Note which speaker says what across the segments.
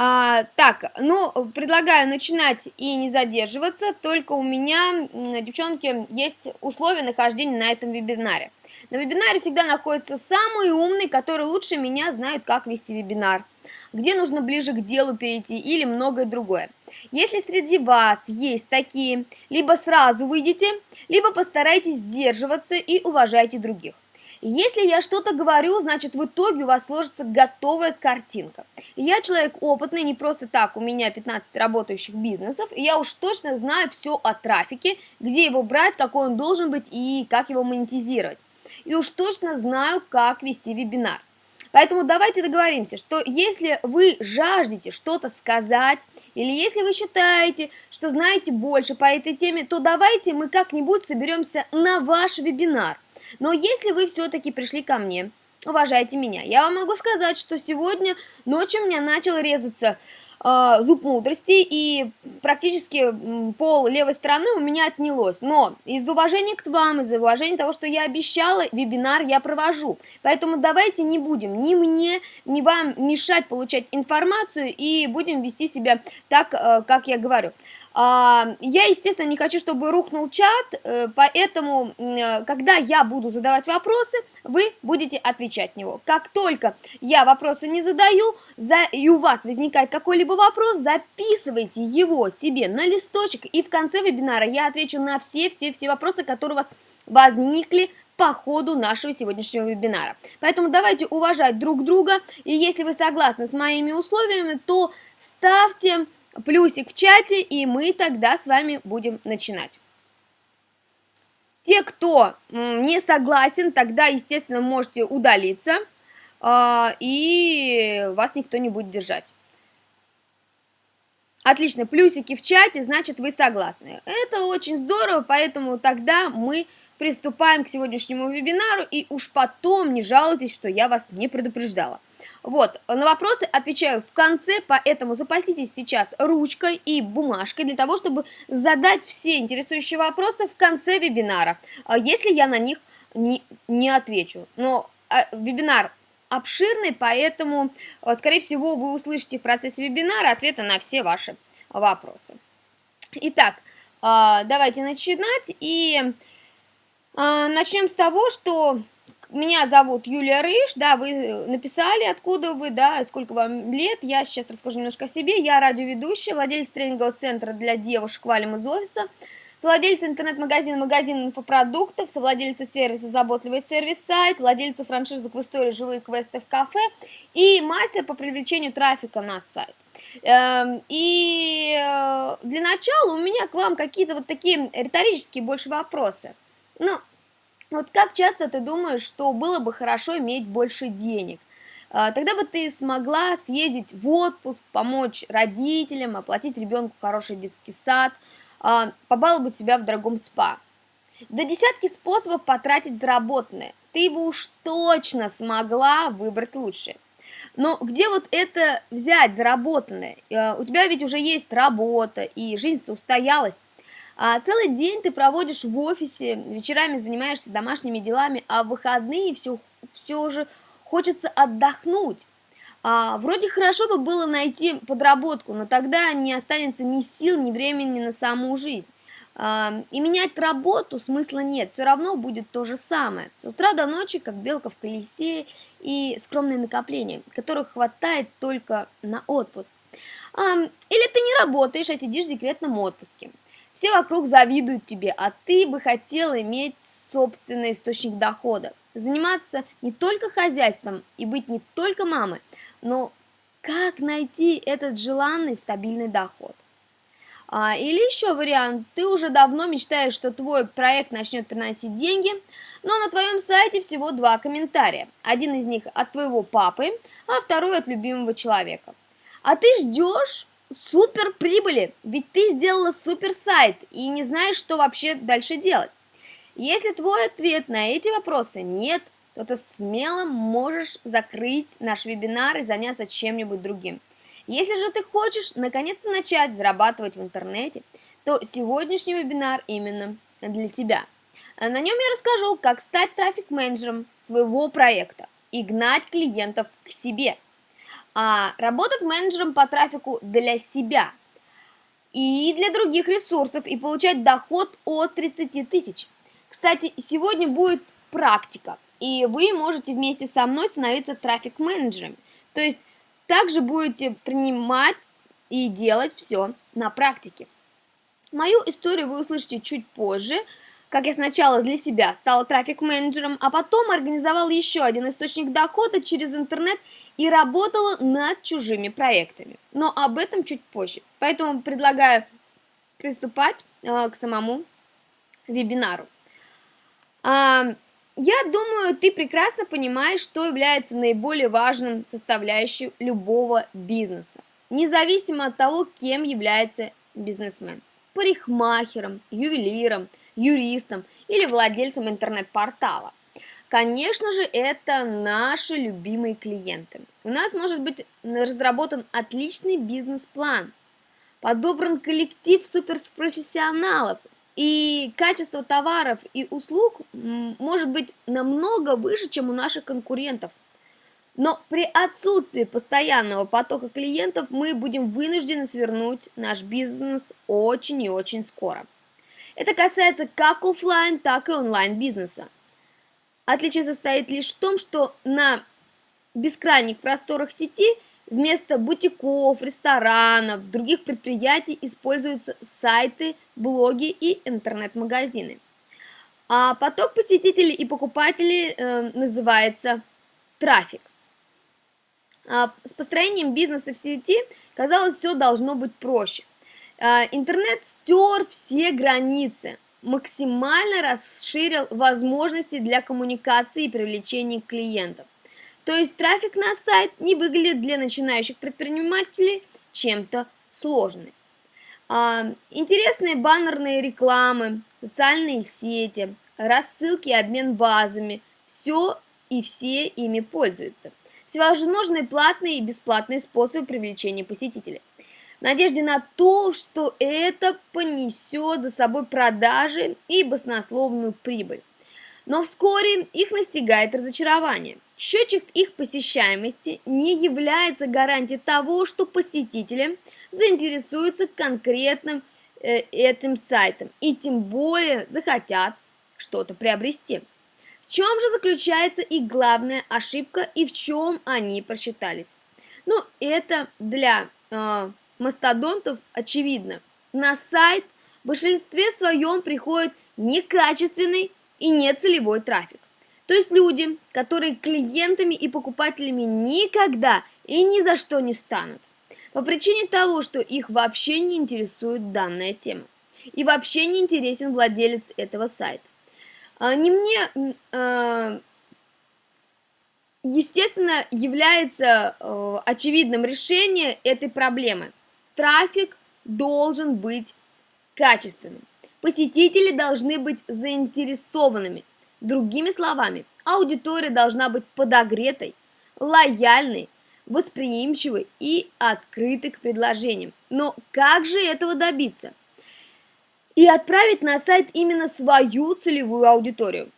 Speaker 1: А, так, ну, предлагаю начинать и не задерживаться, только у меня, девчонки, есть условия нахождения на этом вебинаре. На вебинаре всегда находятся самые умные, которые лучше меня знают, как вести вебинар, где нужно ближе к делу перейти или многое другое. Если среди вас есть такие, либо сразу выйдите, либо постарайтесь сдерживаться и уважайте других. Если я что-то говорю, значит в итоге у вас сложится готовая картинка. Я человек опытный, не просто так, у меня 15 работающих бизнесов, и я уж точно знаю все о трафике, где его брать, какой он должен быть и как его монетизировать. И уж точно знаю, как вести вебинар. Поэтому давайте договоримся, что если вы жаждете что-то сказать, или если вы считаете, что знаете больше по этой теме, то давайте мы как-нибудь соберемся на ваш вебинар. Но если вы все-таки пришли ко мне, уважайте меня, я вам могу сказать, что сегодня ночью у меня начал резаться э, зуб мудрости, и практически пол левой стороны у меня отнялось. Но из уважения к вам, из уважения того, что я обещала, вебинар я провожу. Поэтому давайте не будем ни мне, ни вам мешать получать информацию, и будем вести себя так, э, как я говорю. А, я, естественно, не хочу, чтобы рухнул чат, э, поэтому, э, когда я буду задавать вопросы, вы будете отвечать на него. Как только я вопросы не задаю, и у вас возникает какой-либо вопрос, записывайте его себе на листочек, и в конце вебинара я отвечу на все-все-все вопросы, которые у вас возникли по ходу нашего сегодняшнего вебинара. Поэтому давайте уважать друг друга, и если вы согласны с моими условиями, то ставьте плюсик в чате, и мы тогда с вами будем начинать. Те, кто не согласен, тогда, естественно, можете удалиться, а, и вас никто не будет держать. Отлично, плюсики в чате, значит, вы согласны. Это очень здорово, поэтому тогда мы приступаем к сегодняшнему вебинару, и уж потом не жалуйтесь, что я вас не предупреждала. Вот, на вопросы отвечаю в конце, поэтому запаситесь сейчас ручкой и бумажкой для того, чтобы задать все интересующие вопросы в конце вебинара, а если я на них не, не отвечу. Но а, вебинар обширный, поэтому, а, скорее всего, вы услышите в процессе вебинара ответы на все ваши вопросы. Итак, давайте начинать и начнем с того, что меня зовут Юлия Рыж, да, вы написали, откуда вы, да, сколько вам лет, я сейчас расскажу немножко о себе, я радиоведущая, владелец тренингового центра для девушек «Валим из офиса», совладелец интернет-магазина «Магазин инфопродуктов», совладельца сервиса «Заботливый сервис-сайт», владельца франшизы в истории «Живые квесты в кафе» и мастер по привлечению трафика на сайт. Эм, и э, для начала у меня к вам какие-то вот такие риторические больше вопросы. Ну, вот как часто ты думаешь, что было бы хорошо иметь больше денег? А, тогда бы ты смогла съездить в отпуск, помочь родителям, оплатить ребенку хороший детский сад, а, побаловать себя в дорогом спа. Да десятки способов потратить заработанное. Ты бы уж точно смогла выбрать лучшее. Но где вот это взять заработанное? А, у тебя ведь уже есть работа, и жизнь-то устоялась. А целый день ты проводишь в офисе, вечерами занимаешься домашними делами, а в выходные все, все же хочется отдохнуть. А, вроде хорошо бы было найти подработку, но тогда не останется ни сил, ни времени на саму жизнь. А, и менять работу смысла нет, все равно будет то же самое. С утра до ночи, как белка в колесе, и скромные накопления, которых хватает только на отпуск. А, или ты не работаешь, а сидишь в декретном отпуске. Все вокруг завидуют тебе, а ты бы хотел иметь собственный источник дохода. Заниматься не только хозяйством и быть не только мамой, но как найти этот желанный стабильный доход. А, или еще вариант, ты уже давно мечтаешь, что твой проект начнет приносить деньги, но на твоем сайте всего два комментария. Один из них от твоего папы, а второй от любимого человека. А ты ждешь, супер прибыли, ведь ты сделала супер сайт и не знаешь, что вообще дальше делать. Если твой ответ на эти вопросы нет, то ты смело можешь закрыть наш вебинар и заняться чем-нибудь другим. Если же ты хочешь наконец-то начать зарабатывать в интернете, то сегодняшний вебинар именно для тебя. На нем я расскажу, как стать трафик-менеджером своего проекта и гнать клиентов к себе – а работать менеджером по трафику для себя и для других ресурсов и получать доход от 30 тысяч. Кстати, сегодня будет практика, и вы можете вместе со мной становиться трафик-менеджерами. То есть также будете принимать и делать все на практике. Мою историю вы услышите чуть позже, как я сначала для себя стала трафик-менеджером, а потом организовала еще один источник дохода через интернет и работала над чужими проектами. Но об этом чуть позже. Поэтому предлагаю приступать э, к самому вебинару. А, я думаю, ты прекрасно понимаешь, что является наиболее важным составляющей любого бизнеса, независимо от того, кем является бизнесмен. Парикмахером, ювелиром, юристом или владельцем интернет-портала. Конечно же, это наши любимые клиенты. У нас может быть разработан отличный бизнес-план, подобран коллектив суперпрофессионалов, и качество товаров и услуг может быть намного выше, чем у наших конкурентов. Но при отсутствии постоянного потока клиентов мы будем вынуждены свернуть наш бизнес очень и очень скоро. Это касается как офлайн, так и онлайн бизнеса. Отличие состоит лишь в том, что на бескрайних просторах сети – Вместо бутиков, ресторанов, других предприятий используются сайты, блоги и интернет-магазины. А поток посетителей и покупателей э, называется трафик. А с построением бизнеса в сети, казалось, все должно быть проще. А, интернет стер все границы, максимально расширил возможности для коммуникации и привлечения клиентов. То есть трафик на сайт не выглядит для начинающих предпринимателей чем-то сложным. А, интересные баннерные рекламы, социальные сети, рассылки и обмен базами – все и все ими пользуются. Всевозможные платные и бесплатные способы привлечения посетителей. Надежде на то, что это понесет за собой продажи и баснословную прибыль. Но вскоре их настигает разочарование – Счетчик их посещаемости не является гарантией того, что посетители заинтересуются конкретным э, этим сайтом и тем более захотят что-то приобрести. В чем же заключается их главная ошибка и в чем они просчитались? Ну, это для э, мастодонтов очевидно. На сайт в большинстве своем приходит некачественный и нецелевой трафик. То есть люди, которые клиентами и покупателями никогда и ни за что не станут. По причине того, что их вообще не интересует данная тема. И вообще не интересен владелец этого сайта. А, не мне, а, естественно, является а, очевидным решение этой проблемы. Трафик должен быть качественным. Посетители должны быть заинтересованными Другими словами, аудитория должна быть подогретой, лояльной, восприимчивой и открытой к предложениям. Но как же этого добиться? И отправить на сайт именно свою целевую аудиторию.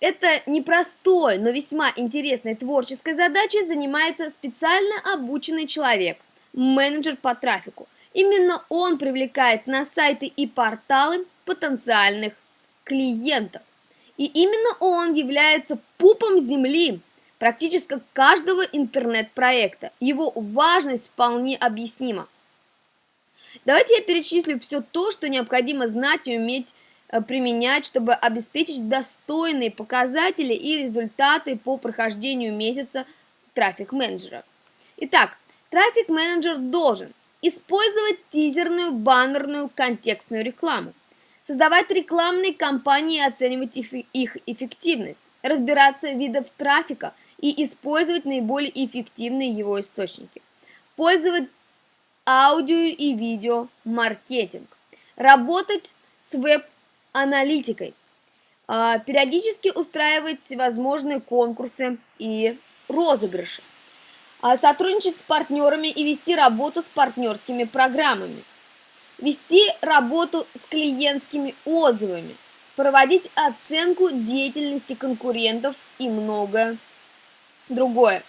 Speaker 1: Это непростой, но весьма интересной творческой задачей занимается специально обученный человек, менеджер по трафику. Именно он привлекает на сайты и порталы потенциальных клиентов. И именно он является пупом земли практически каждого интернет-проекта. Его важность вполне объяснима. Давайте я перечислю все то, что необходимо знать и уметь э, применять, чтобы обеспечить достойные показатели и результаты по прохождению месяца трафик-менеджера. Итак, трафик-менеджер должен использовать тизерную, баннерную, контекстную рекламу, создавать рекламные кампании и оценивать их эффективность, разбираться в видах трафика и использовать наиболее эффективные его источники, пользовать аудио и видео маркетинг, работать с веб-аналитикой, а, периодически устраивать всевозможные конкурсы и розыгрыши, сотрудничать с партнерами и вести работу с партнерскими программами – вести работу с клиентскими отзывами, проводить оценку деятельности конкурентов и многое другое.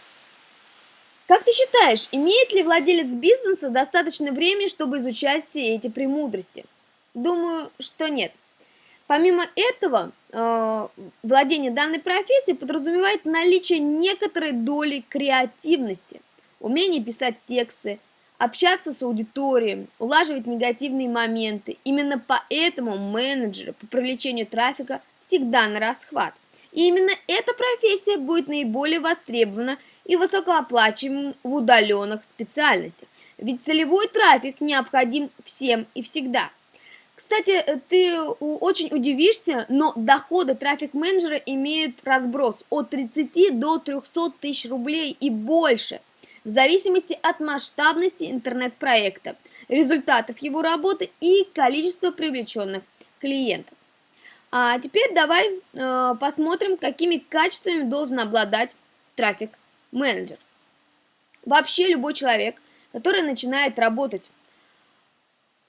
Speaker 1: Как ты считаешь, имеет ли владелец бизнеса достаточно времени, чтобы изучать все эти премудрости? Думаю, что нет. Помимо этого, э, владение данной профессией подразумевает наличие некоторой доли креативности, умение писать тексты, общаться с аудиторией, улаживать негативные моменты. Именно поэтому менеджеры по привлечению трафика всегда на расхват. И именно эта профессия будет наиболее востребована и высокооплачиваемым в удаленных специальностях. Ведь целевой трафик необходим всем и всегда. Кстати, ты очень удивишься, но доходы трафик-менеджера имеют разброс от 30 до 300 тысяч рублей и больше – в зависимости от масштабности интернет-проекта, результатов его работы и количества привлеченных клиентов. А теперь давай э, посмотрим, какими качествами должен обладать трафик-менеджер. Вообще любой человек, который начинает работать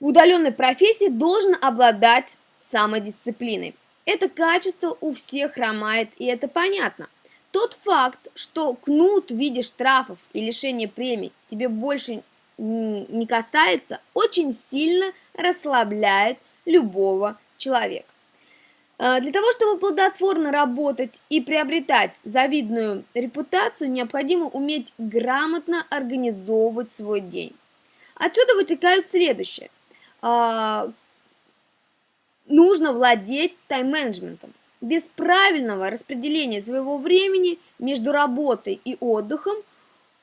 Speaker 1: в удаленной профессии, должен обладать самодисциплиной. Это качество у всех хромает, и это понятно. Тот факт, что кнут в виде штрафов и лишения премий тебе больше не касается, очень сильно расслабляет любого человека. А, для того, чтобы плодотворно работать и приобретать завидную репутацию, необходимо уметь грамотно организовывать свой день. Отсюда вытекает следующее. А, нужно владеть тайм-менеджментом. Без правильного распределения своего времени между работой и отдыхом,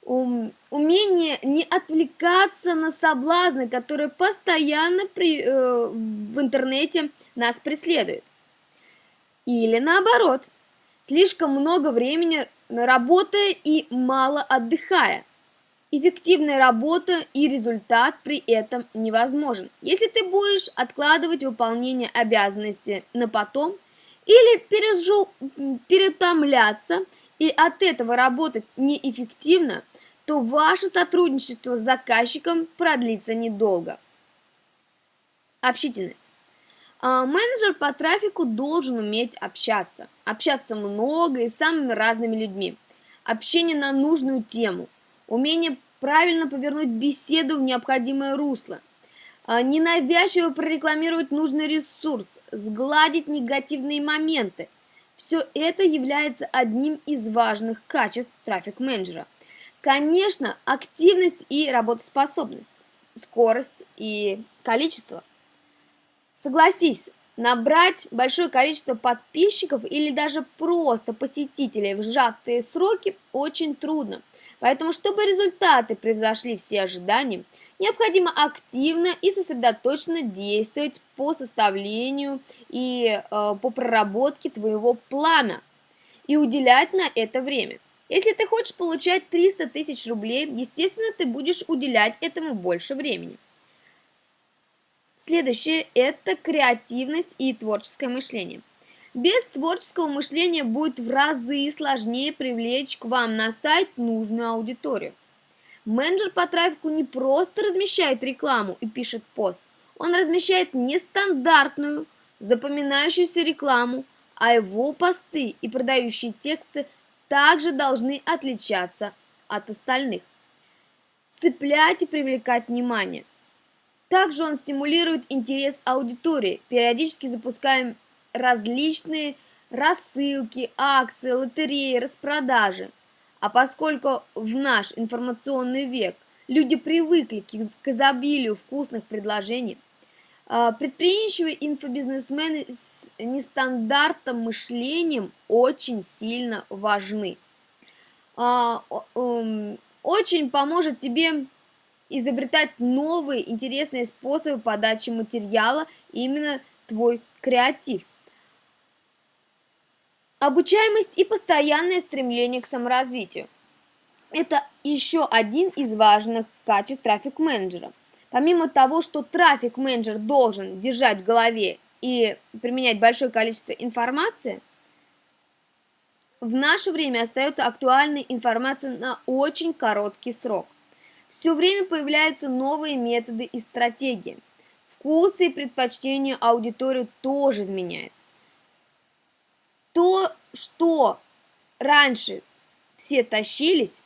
Speaker 1: умение не отвлекаться на соблазны, которые постоянно при, э, в интернете нас преследуют. Или наоборот, слишком много времени работая и мало отдыхая. Эффективная работа и результат при этом невозможен. Если ты будешь откладывать выполнение обязанностей на потом, или пережу, перетомляться и от этого работать неэффективно, то ваше сотрудничество с заказчиком продлится недолго. Общительность. А, менеджер по трафику должен уметь общаться. Общаться много и с самыми разными людьми. Общение на нужную тему. Умение правильно повернуть беседу в необходимое русло – а, ненавязчиво прорекламировать нужный ресурс, сгладить негативные моменты. Все это является одним из важных качеств трафик-менеджера. Конечно, активность и работоспособность, скорость и количество. Согласись, набрать большое количество подписчиков или даже просто посетителей в сжатые сроки очень трудно. Поэтому, чтобы результаты превзошли все ожидания, необходимо активно и сосредоточенно действовать по составлению и э, по проработке твоего плана и уделять на это время. Если ты хочешь получать 300 тысяч рублей, естественно, ты будешь уделять этому больше времени. Следующее – это креативность и творческое мышление. Без творческого мышления будет в разы сложнее привлечь к вам на сайт нужную аудиторию. Менеджер по трафику не просто размещает рекламу и пишет пост, он размещает нестандартную, запоминающуюся рекламу, а его посты и продающие тексты также должны отличаться от остальных. Цеплять и привлекать внимание. Также он стимулирует интерес аудитории, периодически запускаем различные рассылки, акции, лотереи, распродажи – а поскольку в наш информационный век люди привыкли к изобилию вкусных предложений, а, предприимчивые инфобизнесмены с нестандартным мышлением очень сильно важны. А, очень поможет тебе изобретать новые интересные способы подачи материала, именно твой креатив. Обучаемость и постоянное стремление к саморазвитию. Это еще один из важных качеств трафик-менеджера. Помимо того, что трафик-менеджер должен держать в голове и применять большое количество информации, в наше время остается актуальной информация на очень короткий срок. Все время появляются новые методы и стратегии. Вкусы и предпочтения аудитории тоже изменяются то, что раньше все тащились,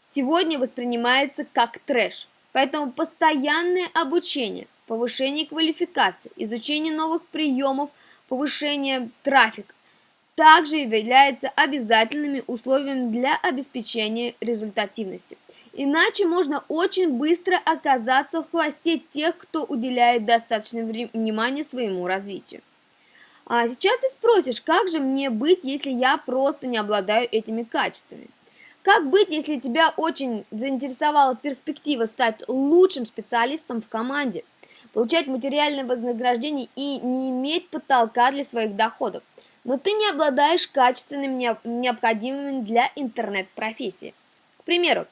Speaker 1: сегодня воспринимается как трэш. Поэтому постоянное обучение, повышение квалификации, изучение новых приемов, повышение трафика также являются обязательными условиями для обеспечения результативности. Иначе можно очень быстро оказаться в хвосте тех, кто уделяет достаточно внимания своему развитию. А сейчас ты спросишь, как же мне быть, если я просто не обладаю этими качествами? Как быть, если тебя очень заинтересовала перспектива стать лучшим специалистом в команде, получать материальное вознаграждение и не иметь потолка для своих доходов? но ты не обладаешь качественными необходимыми для интернет-профессии. К примеру,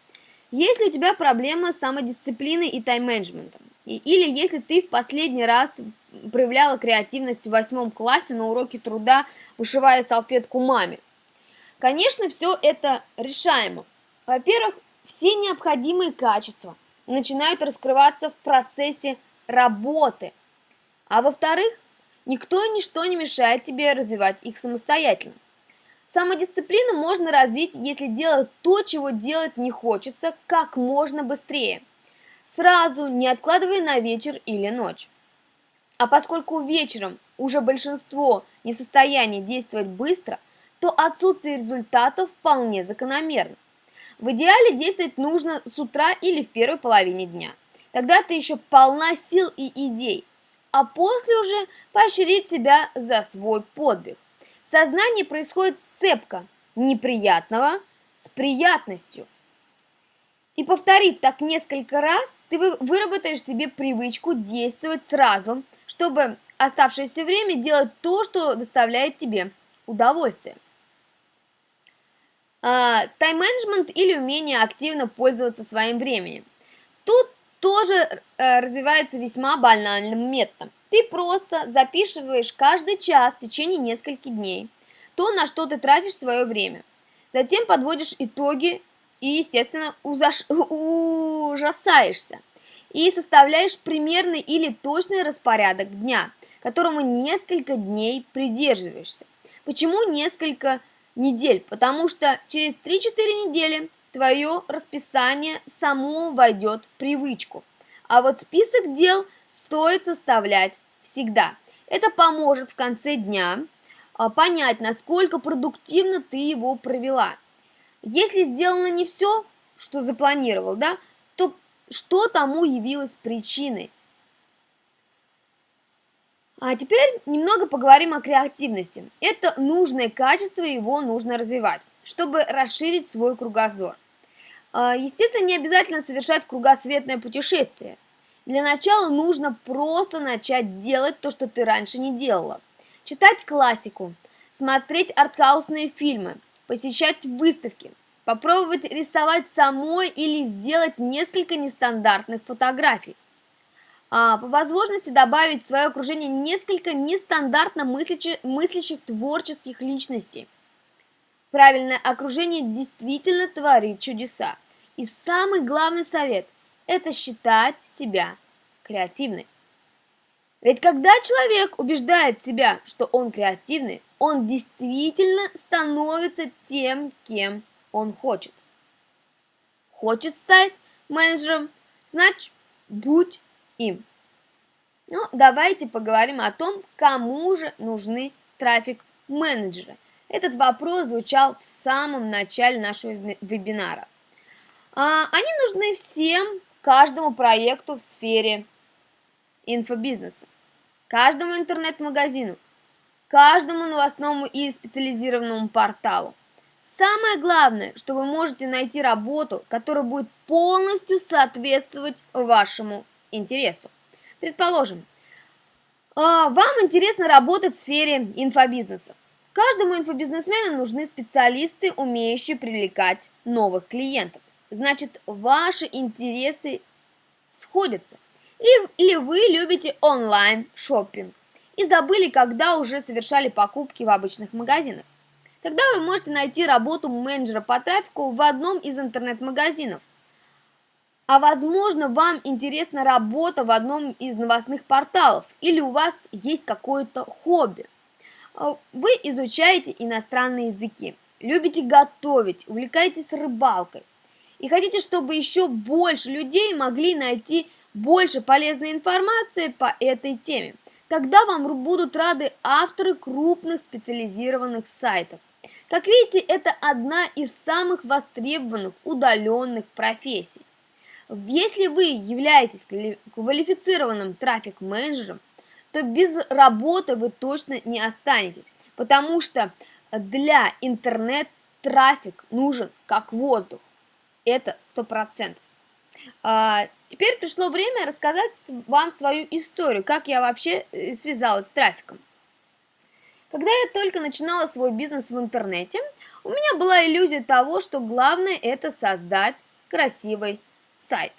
Speaker 1: если у тебя проблема с самодисциплиной и тайм-менеджментом, или если ты в последний раз проявляла креативность в восьмом классе на уроке труда, вышивая салфетку маме. Конечно, все это решаемо. Во-первых, все необходимые качества начинают раскрываться в процессе работы. А во-вторых, Никто и ничто не мешает тебе развивать их самостоятельно. Самодисциплину можно развить, если делать то, чего делать не хочется, как можно быстрее. Сразу, не откладывая на вечер или ночь. А поскольку вечером уже большинство не в состоянии действовать быстро, то отсутствие результатов вполне закономерно. В идеале действовать нужно с утра или в первой половине дня. Тогда ты еще полна сил и идей, а после уже поощрить себя за свой подвиг. В сознании происходит сцепка неприятного с приятностью. И повторив так несколько раз, ты выработаешь себе привычку действовать сразу, чтобы оставшееся время делать то, что доставляет тебе удовольствие. А, тайм-менеджмент или умение активно пользоваться своим временем. Тут тоже э, развивается весьма банальным методом. Ты просто записываешь каждый час в течение нескольких дней то, на что ты тратишь свое время. Затем подводишь итоги и, естественно, ужас... ужасаешься. И составляешь примерный или точный распорядок дня, которому несколько дней придерживаешься. Почему несколько недель? Потому что через 3-4 недели твое расписание само войдет в привычку. А вот список дел стоит составлять всегда. Это поможет в конце дня а, понять, насколько продуктивно ты его провела. Если сделано не все, что запланировал, да, то что тому явилось причиной? А теперь немного поговорим о креативности. Это нужное качество, его нужно развивать, чтобы расширить свой кругозор. А, естественно, не обязательно совершать кругосветное путешествие. Для начала нужно просто начать делать то, что ты раньше не делала. Читать классику, смотреть артхаусные фильмы, посещать выставки, попробовать рисовать самой или сделать несколько нестандартных фотографий. А, по возможности добавить в свое окружение несколько нестандартно мыслящих, мыслящих творческих личностей. Правильное окружение действительно творит чудеса. И самый главный совет – это считать себя креативной. Ведь когда человек убеждает себя, что он креативный, он действительно становится тем, кем он хочет. Хочет стать менеджером, значит, будь им. Ну, давайте поговорим о том, кому же нужны трафик-менеджеры. Этот вопрос звучал в самом начале нашего вебинара. А, они нужны всем, каждому проекту в сфере инфобизнеса, каждому интернет-магазину, каждому новостному и специализированному порталу. Самое главное, что вы можете найти работу, которая будет полностью соответствовать вашему интересу. Предположим, а, вам интересно работать в сфере инфобизнеса. Каждому инфобизнесмену нужны специалисты, умеющие привлекать новых клиентов значит ваши интересы сходятся. Или, вы любите онлайн шопинг и забыли, когда уже совершали покупки в обычных магазинах. Тогда вы можете найти работу менеджера по трафику в одном из интернет-магазинов. А возможно, вам интересна работа в одном из новостных порталов или у вас есть какое-то хобби. Вы изучаете иностранные языки, любите готовить, увлекаетесь рыбалкой и хотите, чтобы еще больше людей могли найти больше полезной информации по этой теме, тогда вам будут рады авторы крупных специализированных сайтов. Как видите, это одна из самых востребованных удаленных профессий. Если вы являетесь квалифицированным трафик-менеджером, то без работы вы точно не останетесь, потому что для интернет трафик нужен как воздух. Это сто процентов. А, теперь пришло время рассказать вам свою историю, как я вообще э, связалась с трафиком. Когда я только начинала свой бизнес в интернете, у меня была иллюзия того, что главное это создать красивый сайт.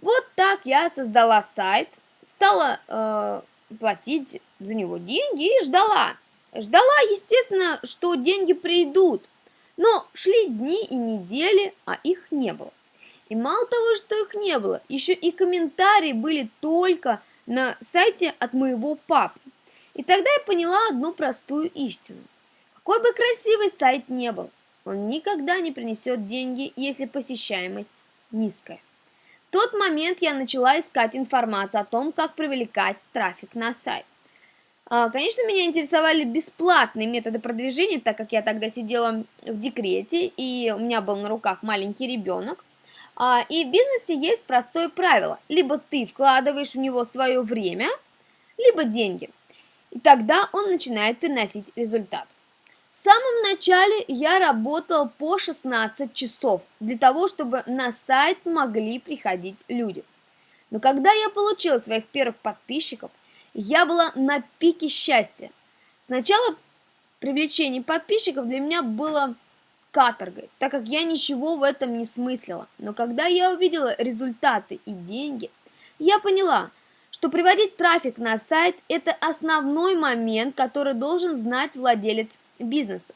Speaker 1: Вот так я создала сайт, стала э, платить за него деньги и ждала. Ждала, естественно, что деньги придут, но шли дни и недели, а их не было. И мало того, что их не было, еще и комментарии были только на сайте от моего папы. И тогда я поняла одну простую истину. Какой бы красивый сайт не был, он никогда не принесет деньги, если посещаемость низкая. В тот момент я начала искать информацию о том, как привлекать трафик на сайт. А, конечно, меня интересовали бесплатные методы продвижения, так как я тогда сидела в декрете, и у меня был на руках маленький ребенок. А, и в бизнесе есть простое правило. Либо ты вкладываешь в него свое время, либо деньги – и тогда он начинает приносить результат. В самом начале я работал по 16 часов для того, чтобы на сайт могли приходить люди. Но когда я получила своих первых подписчиков, я была на пике счастья. Сначала привлечение подписчиков для меня было каторгой, так как я ничего в этом не смыслила. Но когда я увидела результаты и деньги, я поняла – что приводить трафик на сайт – это основной момент, который должен знать владелец бизнеса.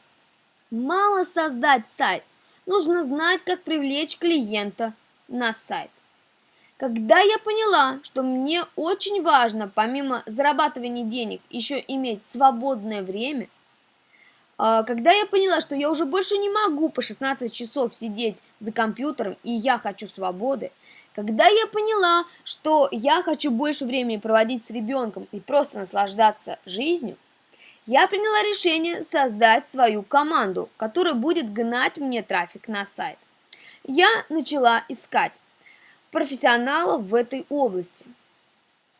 Speaker 1: Мало создать сайт, нужно знать, как привлечь клиента на сайт. Когда я поняла, что мне очень важно, помимо зарабатывания денег, еще иметь свободное время, когда я поняла, что я уже больше не могу по 16 часов сидеть за компьютером, и я хочу свободы, когда я поняла, что я хочу больше времени проводить с ребенком и просто наслаждаться жизнью, я приняла решение создать свою команду, которая будет гнать мне трафик на сайт. Я начала искать профессионалов в этой области.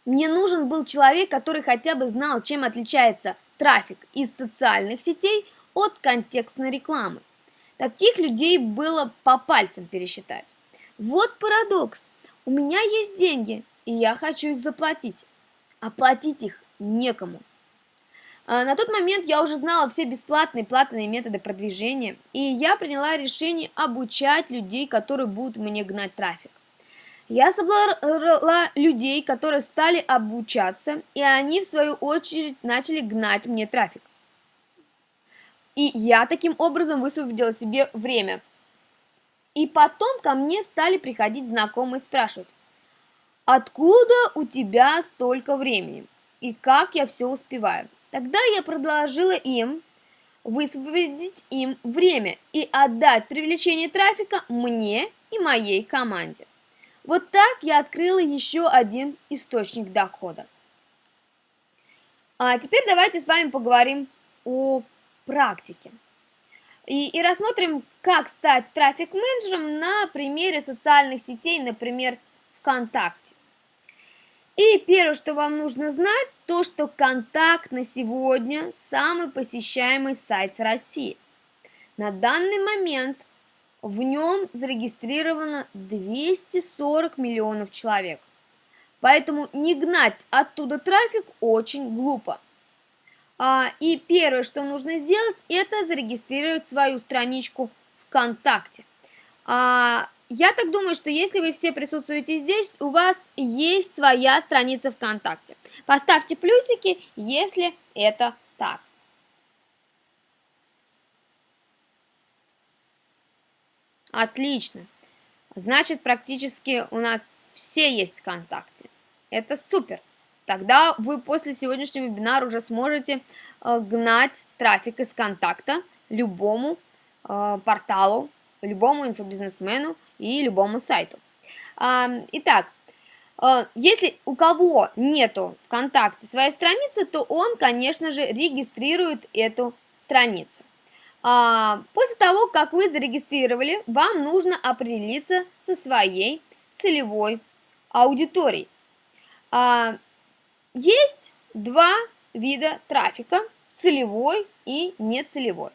Speaker 1: Мне нужен был человек, который хотя бы знал, чем отличается трафик из социальных сетей от контекстной рекламы. Таких людей было по пальцам пересчитать. Вот парадокс. У меня есть деньги, и я хочу их заплатить. Оплатить их некому. А, на тот момент я уже знала все бесплатные платные методы продвижения, и я приняла решение обучать людей, которые будут мне гнать трафик. Я собрала людей, которые стали обучаться, и они, в свою очередь, начали гнать мне трафик. И я таким образом высвободила себе время – и потом ко мне стали приходить знакомые спрашивать, откуда у тебя столько времени и как я все успеваю. Тогда я предложила им высвободить им время и отдать привлечение трафика мне и моей команде. Вот так я открыла еще один источник дохода. А теперь давайте с вами поговорим о практике. И, и рассмотрим, как стать трафик-менеджером на примере социальных сетей, например, ВКонтакте. И первое, что вам нужно знать, то, что Контакт на сегодня самый посещаемый сайт в России. На данный момент в нем зарегистрировано 240 миллионов человек. Поэтому не гнать оттуда трафик очень глупо. А, и первое, что нужно сделать, это зарегистрировать свою страничку ВКонтакте. А, я так думаю, что если вы все присутствуете здесь, у вас есть своя страница ВКонтакте. Поставьте плюсики, если это так. Отлично. Значит, практически у нас все есть ВКонтакте. Это супер тогда вы после сегодняшнего вебинара уже сможете э, гнать трафик из контакта любому э, порталу, любому инфобизнесмену и любому сайту. Итак, э, если у кого нету ВКонтакте своей страницы, то он, конечно же, регистрирует эту страницу. А, после того, как вы зарегистрировали, вам нужно определиться со своей целевой аудиторией. А, есть два вида трафика, целевой и нецелевой.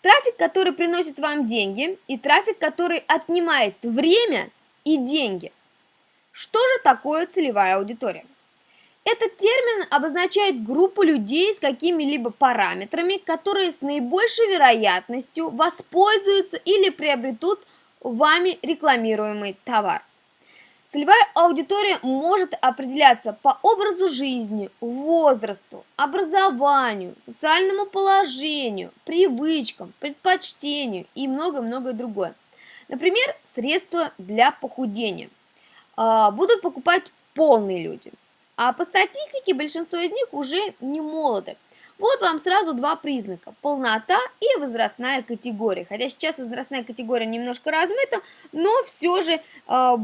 Speaker 1: Трафик, который приносит вам деньги, и трафик, который отнимает время и деньги. Что же такое целевая аудитория? Этот термин обозначает группу людей с какими-либо параметрами, которые с наибольшей вероятностью воспользуются или приобретут вами рекламируемый товар. Целевая аудитория может определяться по образу жизни, возрасту, образованию, социальному положению, привычкам, предпочтению и много-много другое. Например, средства для похудения. А, будут покупать полные люди. А по статистике большинство из них уже не молоды. Вот вам сразу два признака – полнота и возрастная категория. Хотя сейчас возрастная категория немножко размыта, но все же э,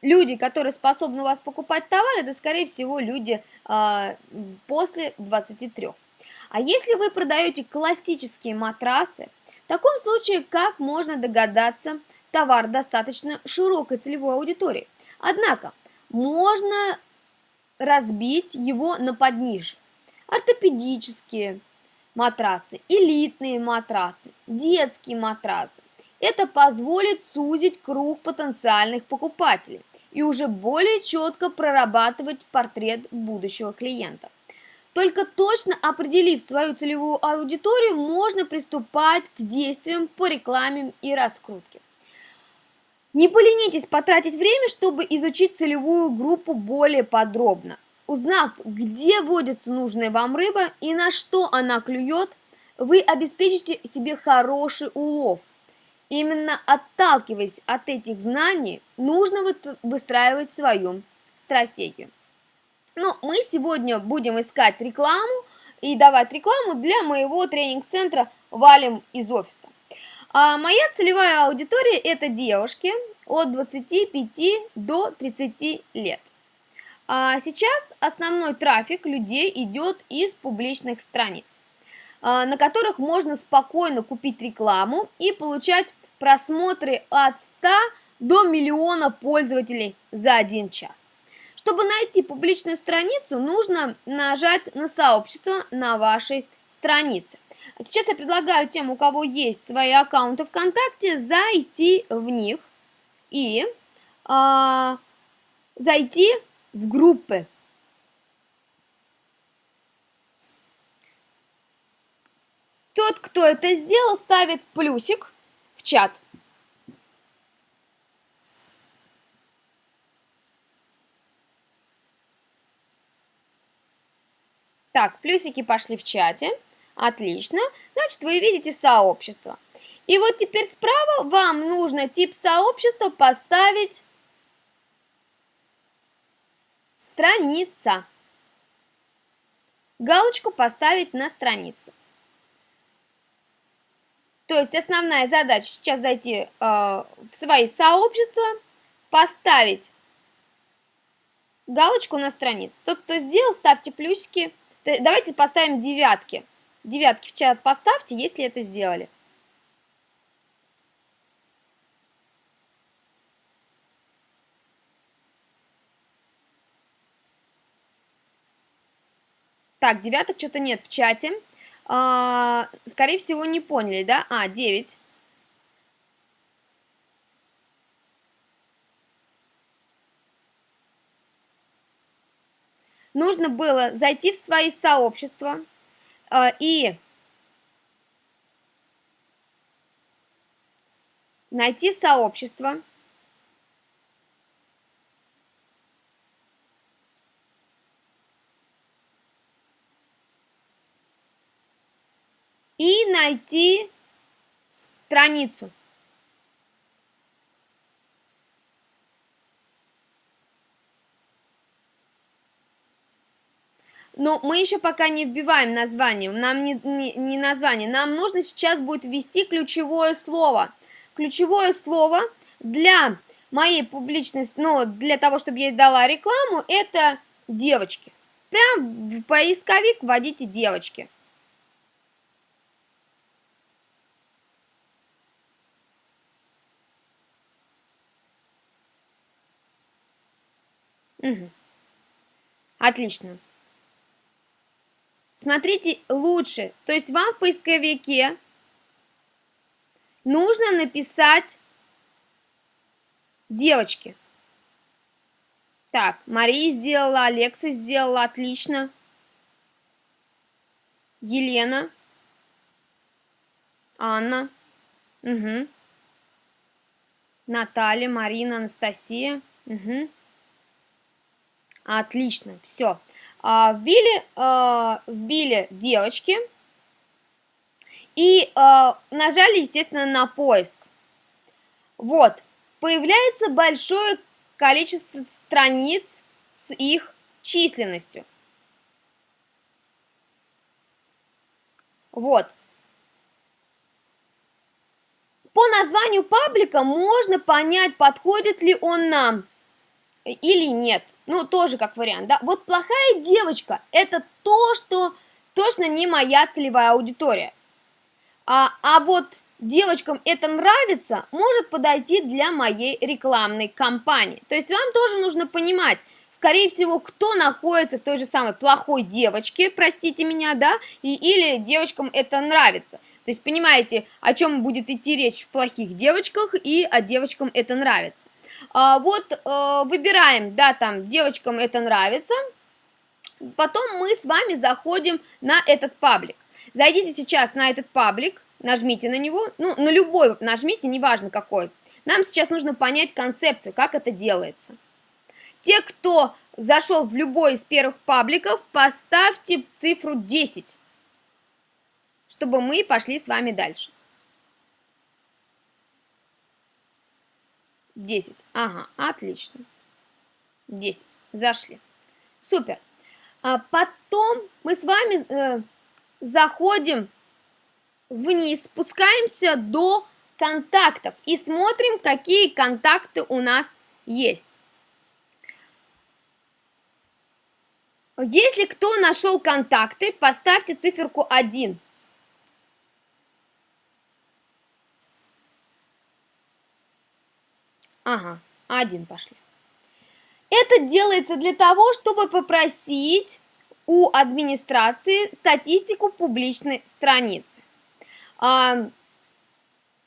Speaker 1: люди, которые способны у вас покупать товар, это, скорее всего, люди э, после 23. А если вы продаете классические матрасы, в таком случае, как можно догадаться, товар достаточно широкой целевой аудитории. Однако, можно разбить его на подниже. Ортопедические матрасы, элитные матрасы, детские матрасы. Это позволит сузить круг потенциальных покупателей и уже более четко прорабатывать портрет будущего клиента. Только точно определив свою целевую аудиторию, можно приступать к действиям по рекламе и раскрутке. Не поленитесь потратить время, чтобы изучить целевую группу более подробно. Узнав, где водится нужная вам рыба и на что она клюет, вы обеспечите себе хороший улов. Именно отталкиваясь от этих знаний, нужно выстраивать свою стратегию. Но мы сегодня будем искать рекламу и давать рекламу для моего тренинг-центра «Валим из офиса». А моя целевая аудитория – это девушки от 25 до 30 лет. А сейчас основной трафик людей идет из публичных страниц, а, на которых можно спокойно купить рекламу и получать просмотры от 100 до миллиона пользователей за один час. Чтобы найти публичную страницу, нужно нажать на сообщество на вашей странице. Сейчас я предлагаю тем, у кого есть свои аккаунты ВКонтакте, зайти в них и э, зайти в группы. Тот, кто это сделал, ставит плюсик в чат. Так, плюсики пошли в чате. Отлично. Значит, вы видите сообщество. И вот теперь справа вам нужно тип сообщества поставить страница. Галочку поставить на странице. То есть основная задача сейчас зайти э, в свои сообщества, поставить галочку на странице. Тот, кто сделал, ставьте плюсики. Давайте поставим девятки. Девятки в чат поставьте, если это сделали. Так, девяток что-то нет в чате. А, скорее всего, не поняли, да? А, 9. Нужно было зайти в свои сообщества и найти сообщество. и найти страницу. Но мы еще пока не вбиваем название, нам не, не, не название, нам нужно сейчас будет ввести ключевое слово. Ключевое слово для моей публичной, ну, для того, чтобы я дала рекламу, это девочки. Прям в поисковик вводите девочки. Угу. Отлично. Смотрите лучше. То есть вам в поисковике нужно написать девочки. Так, Мария сделала, Алекса сделала, отлично. Елена. Анна. Угу. Наталья, Марина, Анастасия. Угу. Отлично, все. А, вбили, а, вбили девочки и а, нажали, естественно, на поиск. Вот, появляется большое количество страниц с их численностью. Вот. По названию паблика можно понять, подходит ли он нам или нет. Ну, тоже как вариант, да. Вот плохая девочка – это то, что точно не моя целевая аудитория. А, а вот девочкам это нравится, может подойти для моей рекламной кампании. То есть вам тоже нужно понимать, скорее всего, кто находится в той же самой плохой девочке, простите меня, да, и, или девочкам это нравится. То есть понимаете, о чем будет идти речь в плохих девочках и о девочкам это нравится. А, вот а, выбираем, да, там девочкам это нравится. Потом мы с вами заходим на этот паблик. Зайдите сейчас на этот паблик, нажмите на него, ну, на любой нажмите, неважно какой. Нам сейчас нужно понять концепцию, как это делается. Те, кто зашел в любой из первых пабликов, поставьте цифру 10, чтобы мы пошли с вами дальше. 10. Ага, отлично. 10. Зашли. Супер. А потом мы с вами э, заходим вниз, спускаемся до контактов и смотрим, какие контакты у нас есть. Если кто нашел контакты, поставьте циферку 1. Ага, один пошли. Это делается для того, чтобы попросить у администрации статистику публичной страницы. А,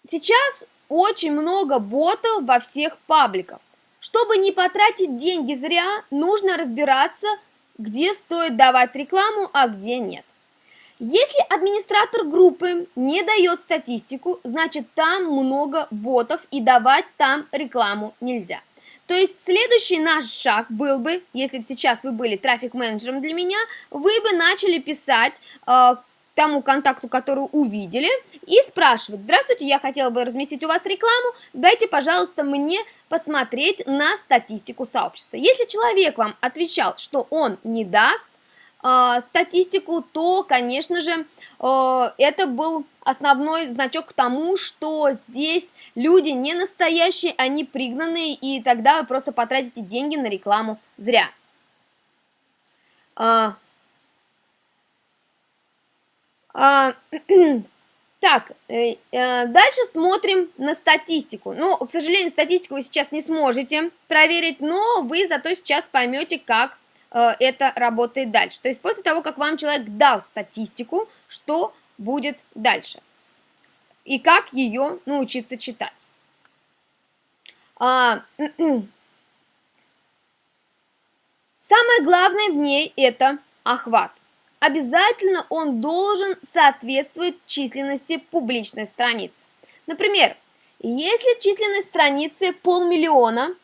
Speaker 1: сейчас очень много ботов во всех пабликах. Чтобы не потратить деньги зря, нужно разбираться, где стоит давать рекламу, а где нет. Если администратор группы не дает статистику, значит там много ботов и давать там рекламу нельзя. То есть следующий наш шаг был бы, если бы сейчас вы были трафик-менеджером для меня, вы бы начали писать э, тому контакту, который увидели, и спрашивать, здравствуйте, я хотела бы разместить у вас рекламу, дайте, пожалуйста, мне посмотреть на статистику сообщества. Если человек вам отвечал, что он не даст, э, статистику, то, конечно же, э, это был основной значок к тому, что здесь люди не настоящие, они пригнанные, и тогда вы просто потратите деньги на рекламу зря. Э, так, э, э, дальше смотрим на статистику. Ну, к сожалению, статистику вы сейчас не сможете проверить, но вы зато сейчас поймете, как это работает дальше. То есть после того, как вам человек дал статистику, что будет дальше? И как ее научиться читать? А, самое главное в ней это охват. Обязательно он должен соответствовать численности публичной страницы. Например, если численность страницы полмиллиона,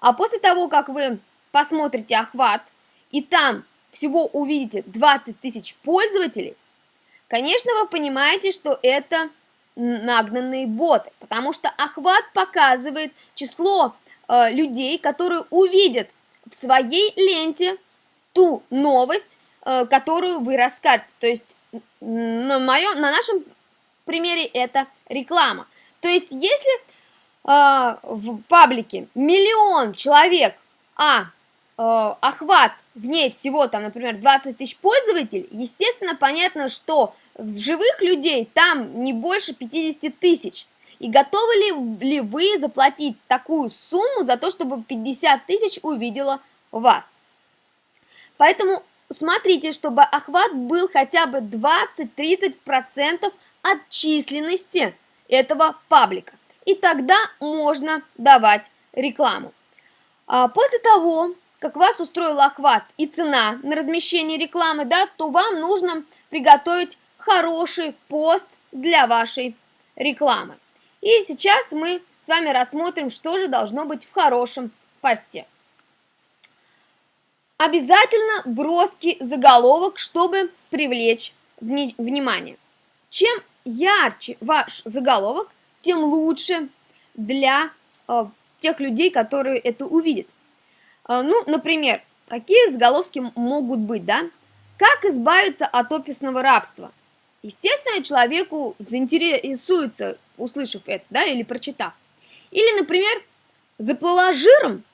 Speaker 1: а после того, как вы посмотрите охват – и там всего увидите 20 тысяч пользователей, конечно, вы понимаете, что это нагнанные боты, потому что охват показывает число э, людей, которые увидят в своей ленте ту новость, э, которую вы расскажете. То есть на, моем, на нашем примере это реклама. То есть если а, в паблике миллион человек, а э, охват в ней всего, там, например, 20 тысяч пользователей, естественно, понятно, что живых людей там не больше 50 тысяч. И готовы ли, ли вы заплатить такую сумму за то, чтобы 50 тысяч увидела вас? Поэтому смотрите, чтобы охват был хотя бы 20-30% от численности этого паблика. И тогда можно давать рекламу. А после того, как вас устроил охват и цена на размещение рекламы, да, то вам нужно приготовить хороший пост для вашей рекламы. И сейчас мы с вами рассмотрим, что же должно быть в хорошем посте. Обязательно броский заголовок, чтобы привлечь вни внимание. Чем ярче ваш заголовок, тем лучше для э, тех людей, которые это увидят. Э, ну, например, какие заголовки могут быть, да? Как избавиться от офисного рабства? Естественно, человеку заинтересуется, услышав это, да, или прочитав. Или, например, заплыла жиром,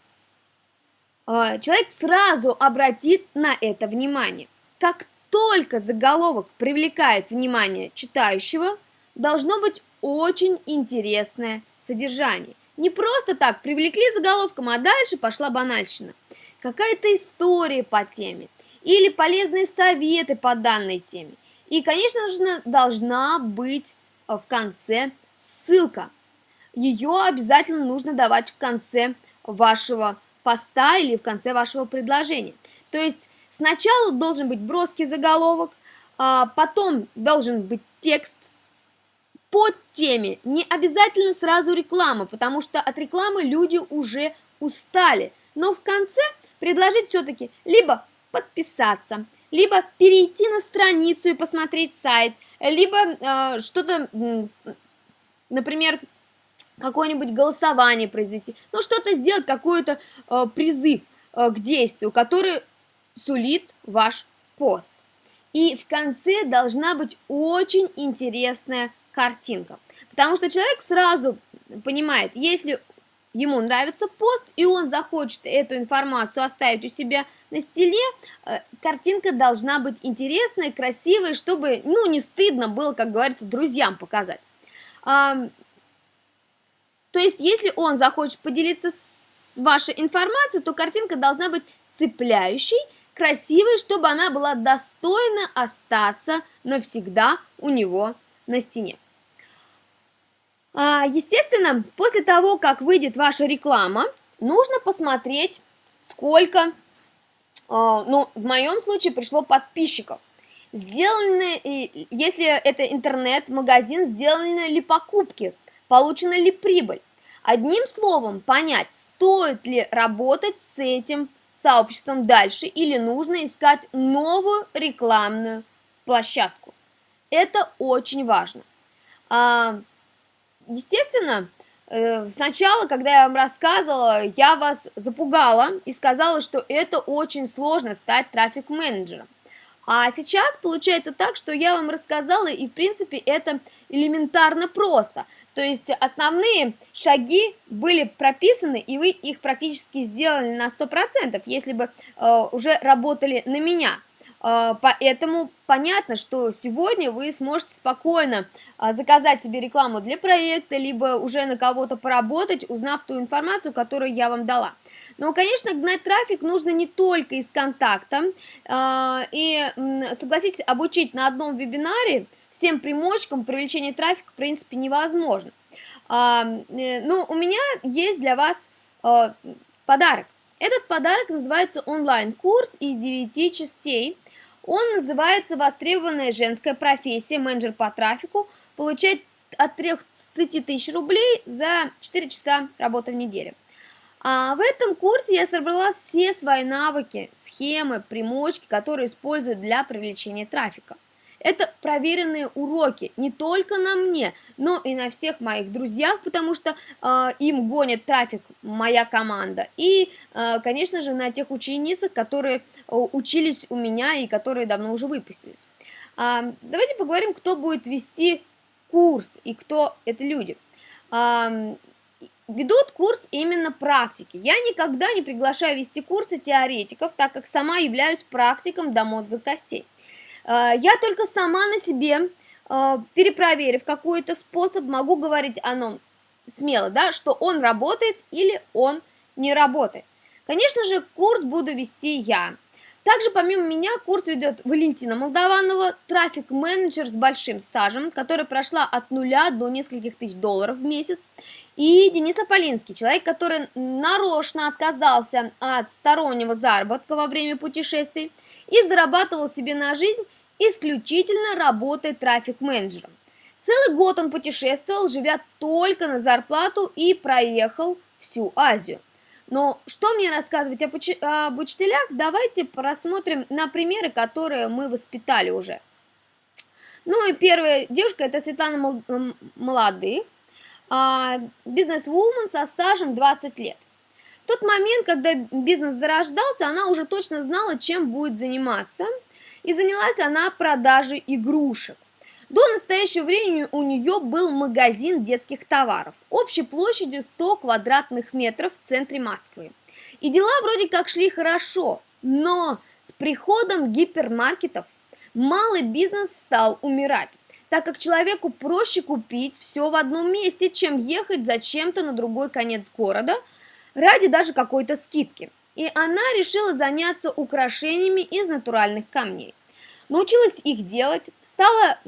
Speaker 1: а, человек сразу обратит на это внимание. Как только заголовок привлекает внимание читающего, должно быть очень интересное содержание. Не просто так привлекли заголовком, а дальше пошла банальщина. Какая-то история по теме или полезные советы по данной теме. И, конечно же, должна быть э, в конце ссылка. Ее обязательно нужно давать в конце вашего поста или в конце вашего предложения. То есть сначала должен быть броский заголовок, а потом должен быть текст под теме. Не обязательно сразу реклама, потому что от рекламы люди уже устали. Но в конце предложить все-таки либо подписаться, либо перейти на страницу и посмотреть сайт, либо э, что-то, например, какое-нибудь голосование произвести, ну что-то сделать, какой-то э, призыв э, к действию, который сулит ваш пост. И в конце должна быть очень интересная картинка, потому что человек сразу понимает, если ему нравится пост, и он захочет эту информацию оставить у себя на стеле, э, картинка должна быть интересная, красивая, чтобы, ну, не стыдно было, как говорится, друзьям показать. То есть, если он захочет поделиться с вашей информацией, то картинка должна быть цепляющей, красивой, чтобы она была достойна остаться навсегда у него на стене. А, естественно, после того, как выйдет ваша реклама, нужно посмотреть, сколько, а, ну, в моем случае пришло подписчиков. Сделаны, если это интернет-магазин, сделаны ли покупки, получена ли прибыль. Одним словом, понять, стоит ли работать с этим сообществом дальше или нужно искать новую рекламную площадку. Это очень важно. Естественно, э, сначала, когда я вам рассказывала, я вас запугала и сказала, что это очень сложно стать трафик-менеджером. А сейчас получается так, что я вам рассказала, и в принципе это элементарно просто. То есть основные шаги были прописаны, и вы их практически сделали на 100%, если бы э, уже работали на меня. А, поэтому понятно, что сегодня вы сможете спокойно а, заказать себе рекламу для проекта, либо уже на кого-то поработать, узнав ту информацию, которую я вам дала. Но, конечно, гнать трафик нужно не только из контакта. А, и, согласитесь, обучить на одном вебинаре всем примочкам привлечения трафика, в принципе, невозможно. Э, ну, у меня есть для вас подарок. Этот подарок называется онлайн-курс из 9 частей – он называется «Востребованная женская профессия, менеджер по трафику». Получает от 30 тысяч рублей за 4 часа работы в неделю. А в этом курсе я собрала все свои навыки, схемы, примочки, которые использую для привлечения трафика. Это проверенные уроки не только на мне, но и на всех моих друзьях, потому что э, им гонит трафик моя команда. И, э, конечно же, на тех ученицах, которые учились у меня и которые давно уже выпустились. Э, давайте поговорим, кто будет вести курс и кто это люди. Э, ведут курс именно практики. Я никогда не приглашаю вести курсы теоретиков, так как сама являюсь практиком до мозга костей. Э, я только сама на себе, э, перепроверив какой-то способ, могу говорить о нем смело, да, что он работает или он не работает. Конечно же, курс буду вести я. Также помимо меня курс ведет Валентина Молдаванова, трафик-менеджер с большим стажем, которая прошла от нуля до нескольких тысяч долларов в месяц. И Денис Аполинский, человек, который нарочно отказался от стороннего заработка во время путешествий и зарабатывал себе на жизнь исключительно работая трафик-менеджером. Целый год он путешествовал, живя только на зарплату и проехал всю Азию. Но что мне рассказывать об, уч об учителях? Давайте просмотрим на примеры, которые мы воспитали уже. Ну и первая девушка это Светлана Молодых, а, бизнес-вумен со стажем 20 лет. В тот момент, когда бизнес зарождался, она уже точно знала, чем будет заниматься. И занялась она продажей игрушек. До настоящего времени у нее был магазин детских товаров общей площадью 100 квадратных метров в центре Москвы. И дела вроде как шли хорошо, но с приходом гипермаркетов малый бизнес стал умирать, так как человеку проще купить все в одном месте, чем ехать зачем-то на другой конец города ради даже какой-то скидки. И она решила заняться украшениями из натуральных камней. Научилась их делать, Стала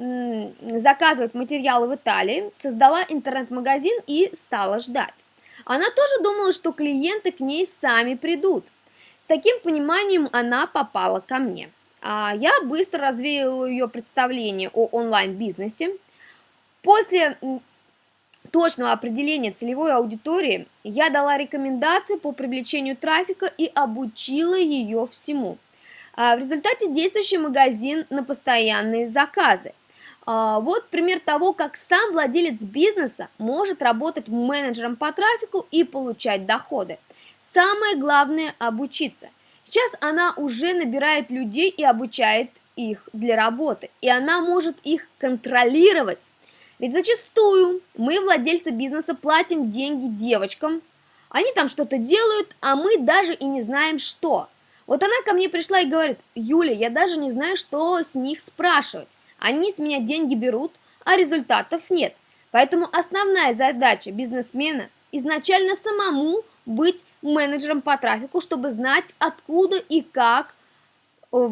Speaker 1: заказывать материалы в Италии, создала интернет-магазин и стала ждать. Она тоже думала, что клиенты к ней сами придут. С таким пониманием она попала ко мне. А я быстро развеяла ее представление о онлайн-бизнесе. После точного определения целевой аудитории я дала рекомендации по привлечению трафика и обучила ее всему. А, в результате действующий магазин на постоянные заказы. А, вот пример того, как сам владелец бизнеса может работать менеджером по трафику и получать доходы. Самое главное – обучиться. Сейчас она уже набирает людей и обучает их для работы, и она может их контролировать. Ведь зачастую мы, владельцы бизнеса, платим деньги девочкам, они там что-то делают, а мы даже и не знаем что – вот она ко мне пришла и говорит, Юля, я даже не знаю, что с них спрашивать. Они с меня деньги берут, а результатов нет. Поэтому основная задача бизнесмена изначально самому быть менеджером по трафику, чтобы знать, откуда и как э,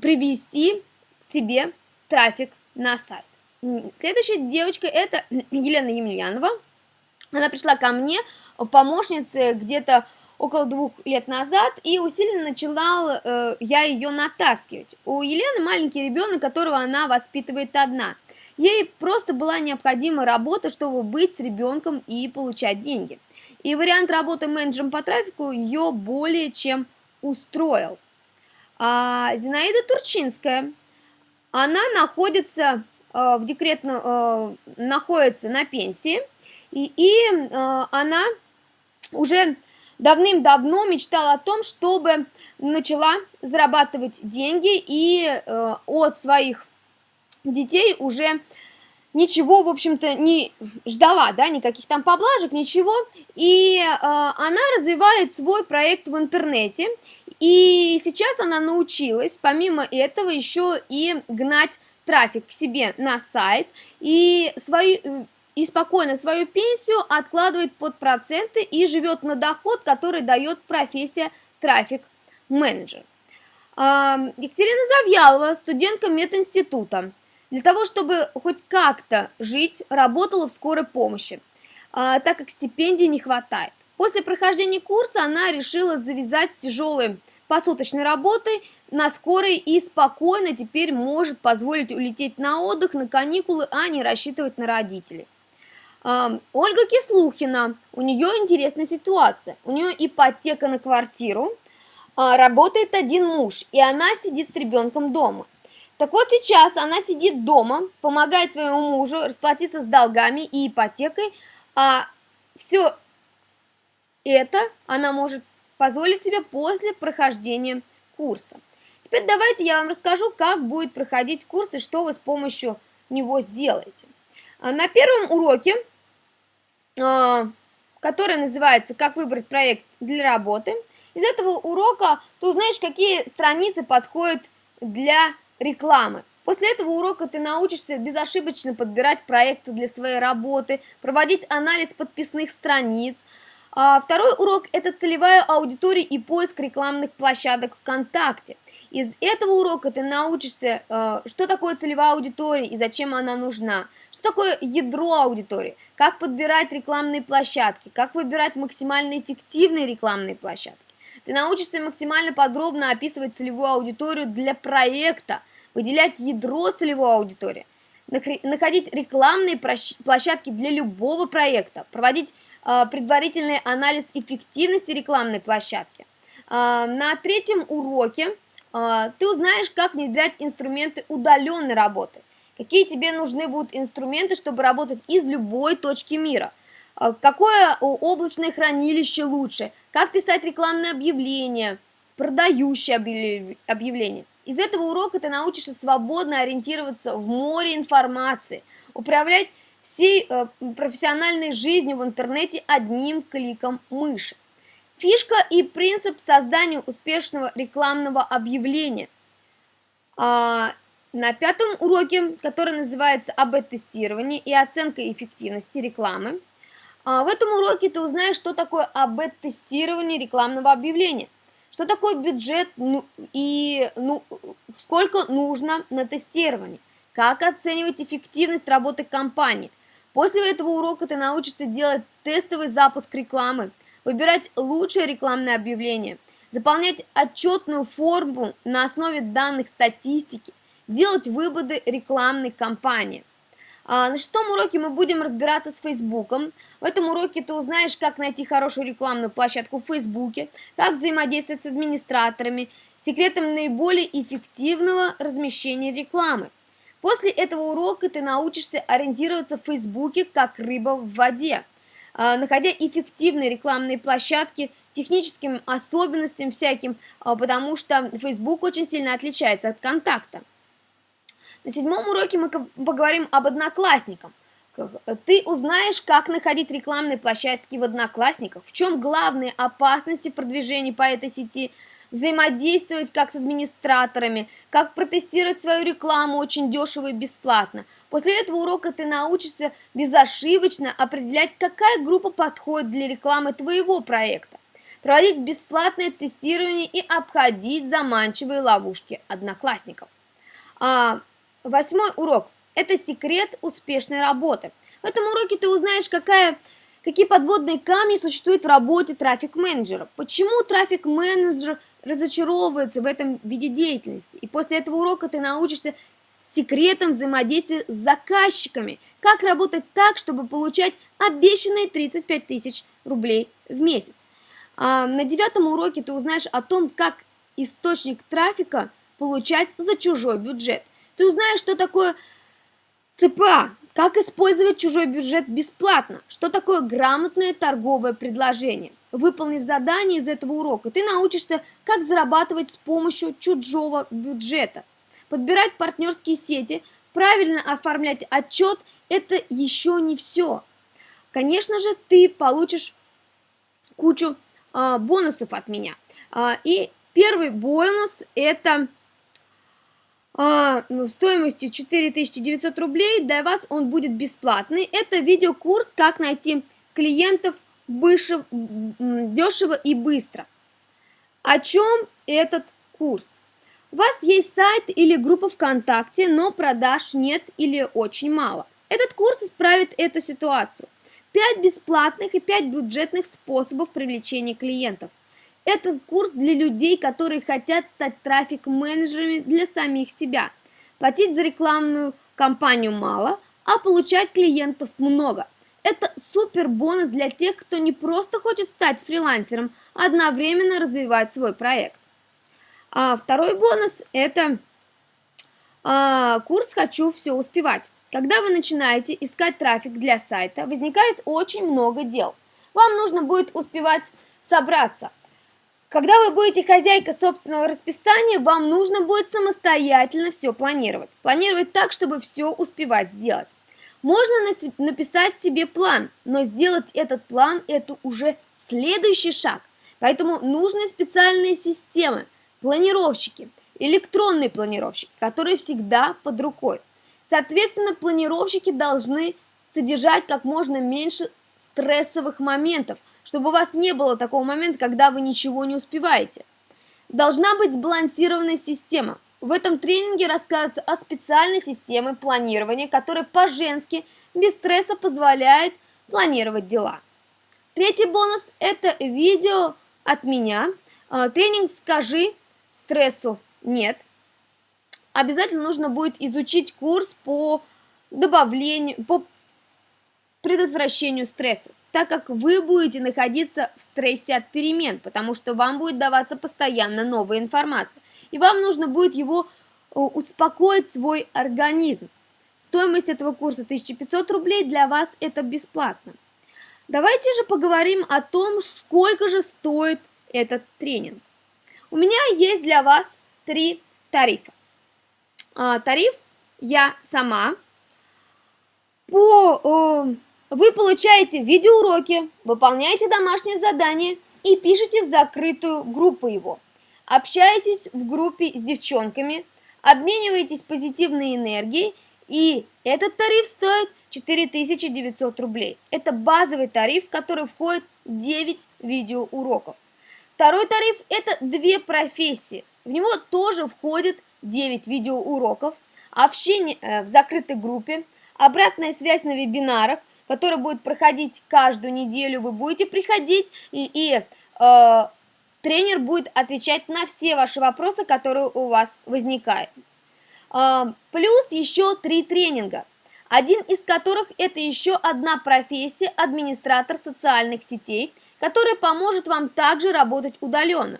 Speaker 1: привести себе трафик на сайт. Следующая девочка это Елена Емельянова. Она пришла ко мне в помощнице где-то около двух лет назад, и усиленно начала э, я ее натаскивать. У Елены маленький ребенок, которого она воспитывает одна. Ей просто была необходима работа, чтобы быть с ребенком и получать деньги. И вариант работы менеджером по трафику ее более чем устроил. А Зинаида Турчинская, она находится в декретно, э, находится на пенсии, и, и э, она уже давным-давно мечтала о том, чтобы начала зарабатывать деньги и э, от своих детей уже ничего, в общем-то, не ждала, да, никаких там поблажек, ничего. И э, она развивает свой проект в интернете. И сейчас она научилась, помимо этого, еще и гнать трафик к себе на сайт. И свою и спокойно свою пенсию откладывает под проценты и живет на доход, который дает профессия трафик-менеджер. Екатерина Завьялова, студентка мединститута. Для того, чтобы хоть как-то жить, работала в скорой помощи, а, так как стипендий не хватает. После прохождения курса она решила завязать с тяжелой посуточной работой на скорой и спокойно теперь может позволить улететь на отдых, на каникулы, а не рассчитывать на родителей. Ольга Кислухина, у нее интересная ситуация. У нее ипотека на квартиру, а, работает один муж, и она сидит с ребенком дома. Так вот сейчас она сидит дома, помогает своему мужу расплатиться с долгами и ипотекой, а все это она может позволить себе после прохождения курса. Теперь давайте я вам расскажу, как будет проходить курс и что вы с помощью него сделаете. А, на первом уроке а, который называется «Как выбрать проект для работы». Из этого урока ты узнаешь, какие страницы подходят для рекламы. После этого урока ты научишься безошибочно подбирать проекты для своей работы, проводить анализ подписных страниц. А второй урок – это целевая аудитория и поиск рекламных площадок ВКонтакте. Из этого урока ты научишься, э, что такое целевая аудитория и зачем она нужна, что такое ядро аудитории, как подбирать рекламные площадки, как выбирать максимально эффективные рекламные площадки. Ты научишься максимально подробно описывать целевую аудиторию для проекта, выделять ядро целевой аудитории, находить рекламные площадки для любого проекта, проводить предварительный анализ эффективности рекламной площадки. Э, на третьем уроке э, ты узнаешь, как внедрять инструменты удаленной работы, какие тебе нужны будут инструменты, чтобы работать из любой точки мира, какое облачное хранилище лучше, как писать рекламное объявление, продающее объявление. Из этого урока ты научишься свободно ориентироваться в море информации, управлять всей э, профессиональной жизнью в интернете одним кликом мыши. Фишка и принцип создания успешного рекламного объявления. А, на пятом уроке, который называется АБ-тестирование и оценка эффективности рекламы, а, в этом уроке ты узнаешь, что такое АБ-тестирование рекламного объявления – что такое бюджет ну, и ну, сколько нужно на тестирование? Как оценивать эффективность работы компании? После этого урока ты научишься делать тестовый запуск рекламы, выбирать лучшее рекламное объявление, заполнять отчетную форму на основе данных статистики, делать выводы рекламной кампании. А, на шестом уроке мы будем разбираться с Фейсбуком. В этом уроке ты узнаешь, как найти хорошую рекламную площадку в Фейсбуке, как взаимодействовать с администраторами, секретом наиболее эффективного размещения рекламы. После этого урока ты научишься ориентироваться в Фейсбуке как рыба в воде, а, находя эффективные рекламные площадки, техническим особенностям всяким, а, потому что Facebook очень сильно отличается от контакта. На седьмом уроке мы поговорим об одноклассниках. Ты узнаешь, как находить рекламные площадки в Одноклассниках, в чем главные опасности продвижения по этой сети, взаимодействовать как с администраторами, как протестировать свою рекламу очень дешево и бесплатно. После этого урока ты научишься безошибочно определять, какая группа подходит для рекламы твоего проекта, проводить бесплатное тестирование и обходить заманчивые ловушки одноклассников. А, Восьмой урок – это секрет успешной работы. В этом уроке ты узнаешь, какая, какие подводные камни существуют в работе трафик-менеджера, почему трафик-менеджер разочаровывается в этом виде деятельности. И после этого урока ты научишься секретам взаимодействия с заказчиками, как работать так, чтобы получать обещанные 35 тысяч рублей в месяц. А на девятом уроке ты узнаешь о том, как источник трафика получать за чужой бюджет. Ты узнаешь, что такое ЦПА, как использовать чужой бюджет бесплатно, что такое грамотное торговое предложение. Выполнив задание из этого урока, ты научишься, как зарабатывать с помощью чужого бюджета. Подбирать партнерские сети, правильно оформлять отчет – это еще не все. Конечно же, ты получишь кучу э, бонусов от меня. Э, и первый бонус – это ну, стоимостью 4900 рублей. Для вас он будет бесплатный. Это видеокурс «Как найти клиентов выше, дешево и быстро». О чем этот курс? У вас есть сайт или группа ВКонтакте, но продаж нет или очень мало. Этот курс исправит эту ситуацию. 5 бесплатных и 5 бюджетных способов привлечения клиентов. Этот курс для людей, которые хотят стать трафик-менеджерами для самих себя. Платить за рекламную кампанию мало, а получать клиентов много. Это супер бонус для тех, кто не просто хочет стать фрилансером, а одновременно развивать свой проект. А второй бонус – это а, курс «Хочу все успевать». Когда вы начинаете искать трафик для сайта, возникает очень много дел. Вам нужно будет успевать собраться – когда вы будете хозяйка собственного расписания, вам нужно будет самостоятельно все планировать. Планировать так, чтобы все успевать сделать. Можно написать себе план, но сделать этот план – это уже следующий шаг. Поэтому нужны специальные системы, планировщики, электронные планировщики, которые всегда под рукой. Соответственно, планировщики должны содержать как можно меньше стрессовых моментов, чтобы у вас не было такого момента, когда вы ничего не успеваете. Должна быть сбалансированная система. В этом тренинге рассказывается о специальной системе планирования, которая по-женски, без стресса позволяет планировать дела. Третий бонус – это видео от меня. А, тренинг «Скажи стрессу нет». Обязательно нужно будет изучить курс по добавлению, по предотвращению стресса, так как вы будете находиться в стрессе от перемен, потому что вам будет даваться постоянно новая информация, и вам нужно будет его успокоить свой организм. Стоимость этого курса 1500 рублей, для вас это бесплатно. Давайте же поговорим о том, сколько же стоит этот тренинг. У меня есть для вас три тарифа. А, тариф я сама. По, вы получаете видеоуроки, выполняете домашние задания и пишите в закрытую группу его. Общаетесь в группе с девчонками, обмениваетесь позитивной энергией, и этот тариф стоит 4900 рублей. Это базовый тариф, в который входит 9 видеоуроков. Второй тариф – это две профессии. В него тоже входит 9 видеоуроков, общение э, в закрытой группе, обратная связь на вебинарах, который будет проходить каждую неделю. Вы будете приходить, и, и э, тренер будет отвечать на все ваши вопросы, которые у вас возникают. Э, плюс еще три тренинга один из которых это еще одна профессия администратор социальных сетей, которая поможет вам также работать удаленно.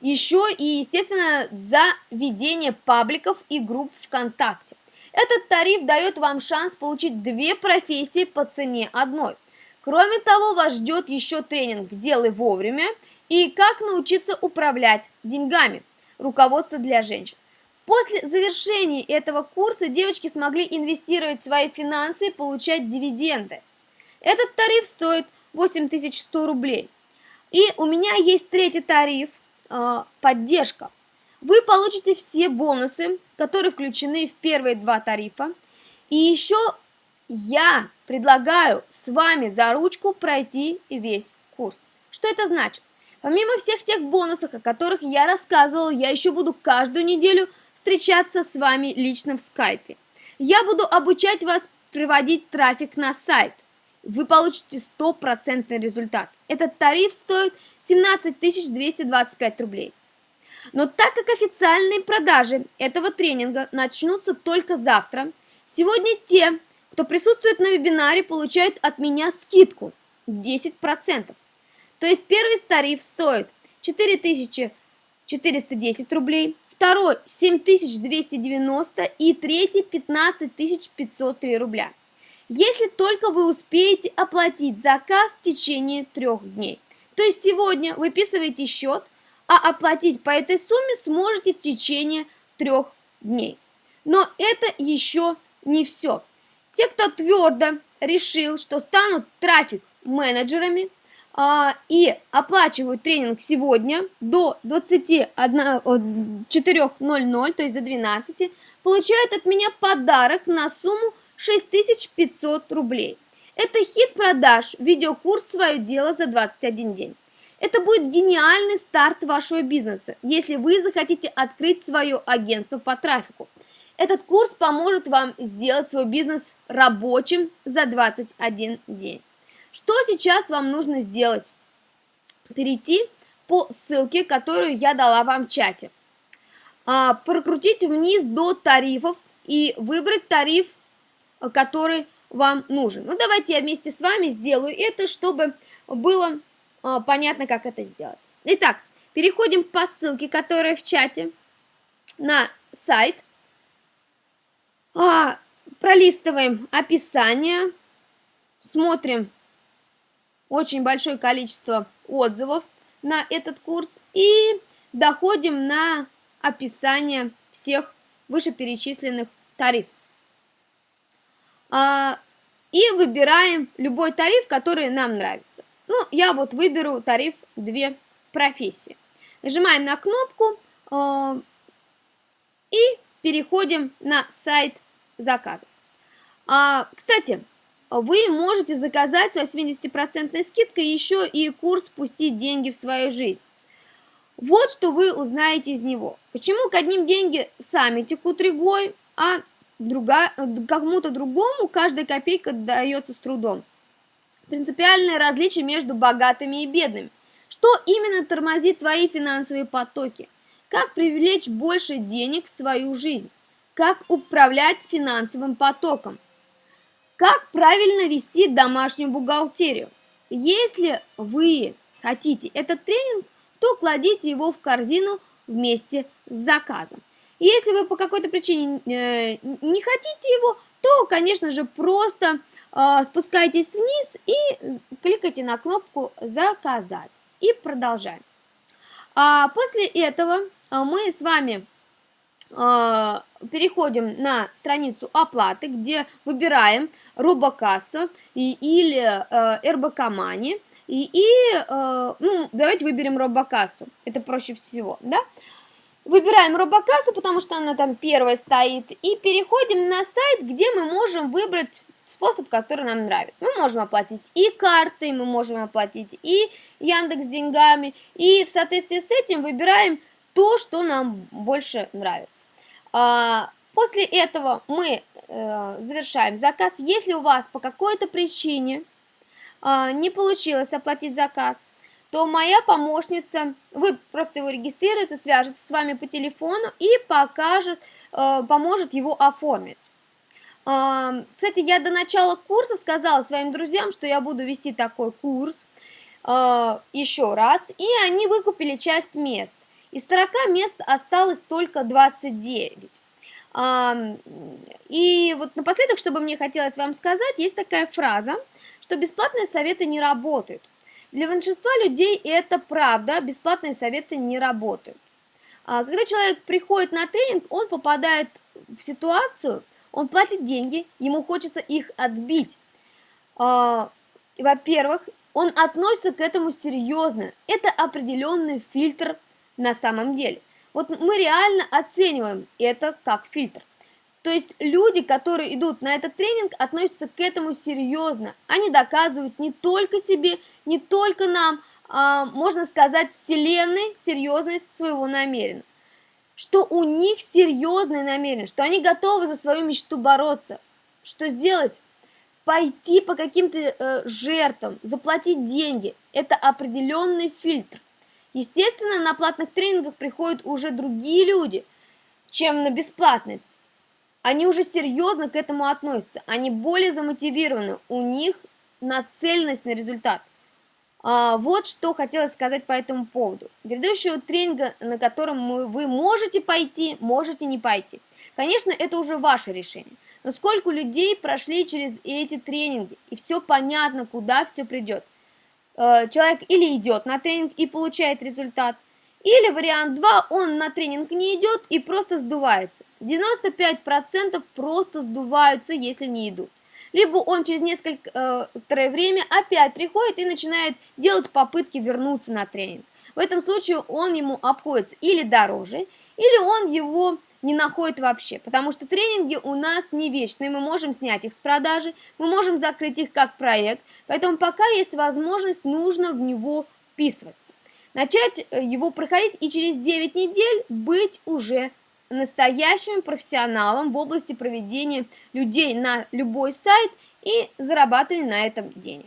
Speaker 1: Еще и, естественно, за ведение пабликов и групп ВКонтакте. Этот тариф дает вам шанс получить две профессии по цене одной. Кроме того, вас ждет еще тренинг «Делай вовремя» и «Как научиться управлять деньгами. Руководство для женщин». После завершения этого курса девочки смогли инвестировать свои финансы и получать дивиденды. Этот тариф стоит 8100 рублей. И у меня есть третий тариф э, поддержка. Вы получите все бонусы, которые включены в первые два тарифа. И еще я предлагаю с вами за ручку пройти весь курс. Что это значит? Помимо всех тех бонусов, о которых я рассказывала, я еще буду каждую неделю встречаться с вами лично в скайпе. Я буду обучать вас приводить трафик на сайт. Вы получите стопроцентный результат. Этот тариф стоит 17 225 рублей. Но так как официальные продажи этого тренинга начнутся только завтра, сегодня те, кто присутствует на вебинаре, получают от меня скидку 10%. То есть первый тариф стоит 4410 рублей, второй 7290 и третий 15503 рубля. Если только вы успеете оплатить заказ в течение трех дней. То есть сегодня выписываете счет, а оплатить по этой сумме сможете в течение трех дней. Но это еще не все. Те, кто твердо решил, что станут трафик-менеджерами, а, и оплачивают тренинг сегодня до 24.00, то есть до 12, получают от меня подарок на сумму 6500 рублей. Это хит продаж, видеокурс «Свое дело за 21 день». Это будет гениальный старт вашего бизнеса, если вы захотите открыть свое агентство по трафику. Этот курс поможет вам сделать свой бизнес рабочим за 21 день. Что сейчас вам нужно сделать? Перейти по ссылке, которую я дала вам в чате. А, прокрутить вниз до тарифов и выбрать тариф, который вам нужен. Ну, давайте я вместе с вами сделаю это, чтобы было понятно, как это сделать. Итак, переходим по ссылке, которая в чате, на сайт. А, пролистываем описание, смотрим очень большое количество отзывов на этот курс и доходим на описание всех вышеперечисленных тарифов. а, и выбираем любой тариф, который нам нравится. Ну, я вот выберу тариф «Две профессии». Нажимаем на кнопку э, и переходим на сайт заказа. А, кстати, вы можете заказать с 80% скидкой еще и курс «Пустить деньги в свою жизнь». Вот что вы узнаете из него. Почему к одним деньги сами текут рекой, а друга, кому-то другому каждая копейка дается с трудом. Принципиальное различие между богатыми и бедными. Что именно тормозит твои финансовые потоки? Как привлечь больше денег в свою жизнь? Как управлять финансовым потоком? Как правильно вести домашнюю бухгалтерию? Если вы хотите этот тренинг, то кладите его в корзину вместе с заказом. Если вы по какой-то причине э, не хотите его, то, конечно же, просто э, спускайтесь вниз и кликайте на кнопку «Заказать» и продолжаем. А после этого а, мы с вами а, переходим на страницу оплаты, где выбираем робокасса или РБК Мани. И, и ну, давайте выберем робокассу, это проще всего, да? Выбираем робокассу, потому что она там первая стоит, и переходим на сайт, где мы можем выбрать способ, который нам нравится. Мы можем оплатить и картой, мы можем оплатить и Яндекс деньгами, и в соответствии с этим выбираем то, что нам больше нравится. А, после этого мы э, завершаем заказ. Если у вас по какой-то причине а, не получилось оплатить заказ, то моя помощница, вы просто его регистрируете, свяжется с вами по телефону и покажет, э, поможет его оформить. Кстати, я до начала курса сказала своим друзьям, что я буду вести такой курс э, еще раз, и они выкупили часть мест. Из 40 мест осталось только 29. И вот напоследок, чтобы мне хотелось вам сказать, есть такая фраза, что бесплатные советы не работают. Для большинства людей это правда, бесплатные советы не работают. А когда человек приходит на тренинг, он попадает в ситуацию, он платит деньги, ему хочется их отбить. А, во-первых, он относится к этому серьезно. Это определенный фильтр на самом деле. Вот мы реально оцениваем это как фильтр. То есть люди, которые идут на этот тренинг, относятся к этому серьезно. Они доказывают не только себе, не только нам, а, можно сказать, вселенной серьезность своего намерения что у них серьезные намерения, что они готовы за свою мечту бороться. Что сделать? Пойти по каким-то э, жертвам, заплатить деньги. Это определенный фильтр. Естественно, на платных тренингах приходят уже другие люди, чем на бесплатные. Они уже серьезно к этому относятся, они более замотивированы, у них нацеленность на результат. А, вот что хотелось сказать по этому поводу. Грядущего тренинга, на котором вы можете пойти, можете не пойти. Конечно, это уже ваше решение. Но сколько людей прошли через эти тренинги, и все понятно, куда все придет. Э, человек или идет на тренинг и получает результат, или вариант 2, он на тренинг не идет и просто сдувается. 95% просто сдуваются, если не идут либо он через некоторое время опять приходит и начинает делать попытки вернуться на тренинг. В этом случае он ему обходится или дороже, или он его не находит вообще, потому что тренинги у нас не вечные, мы можем снять их с продажи, мы можем закрыть их как проект, поэтому пока есть возможность, нужно в него вписываться. Начать э, его проходить и через 9 недель быть уже настоящим профессионалом в области проведения людей на любой сайт и зарабатывания на этом денег.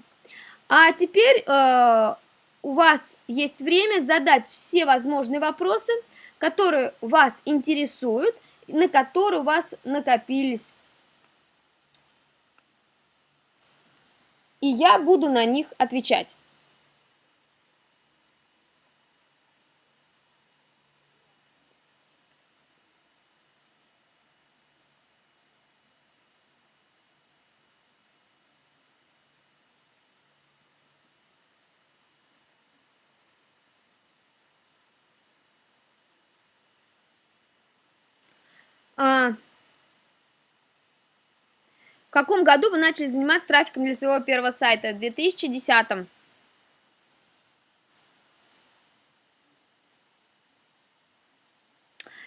Speaker 1: А теперь э, у вас есть время задать все возможные вопросы, которые вас интересуют, на которые у вас накопились. И я буду на них отвечать. А, каком году вы начали заниматься трафиком для своего первого сайта? В 2010.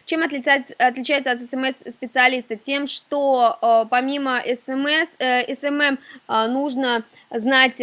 Speaker 1: Чем отличается, от SMM-специалиста? Тем, что э, помимо СМС, э, SMM э, нужно знать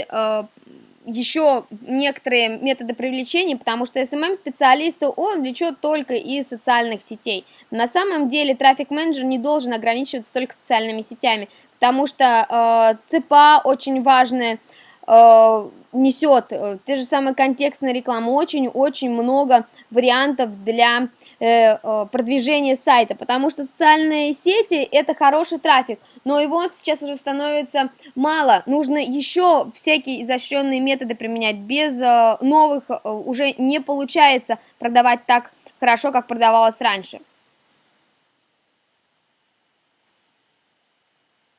Speaker 1: еще некоторые методы привлечения, потому что SMM-специалист, он влечет только из социальных сетей. На самом деле трафик-менеджер не должен ограничиваться только социальными сетями, потому что э, ЦПА очень важная, э, несет э, те же самые контекстные рекламы, очень-очень много вариантов для э, продвижения сайта, потому что социальные сети это хороший трафик, но его сейчас уже становится мало, нужно еще всякие изощренные методы применять, без э, новых э, уже не получается продавать так хорошо, как продавалось раньше.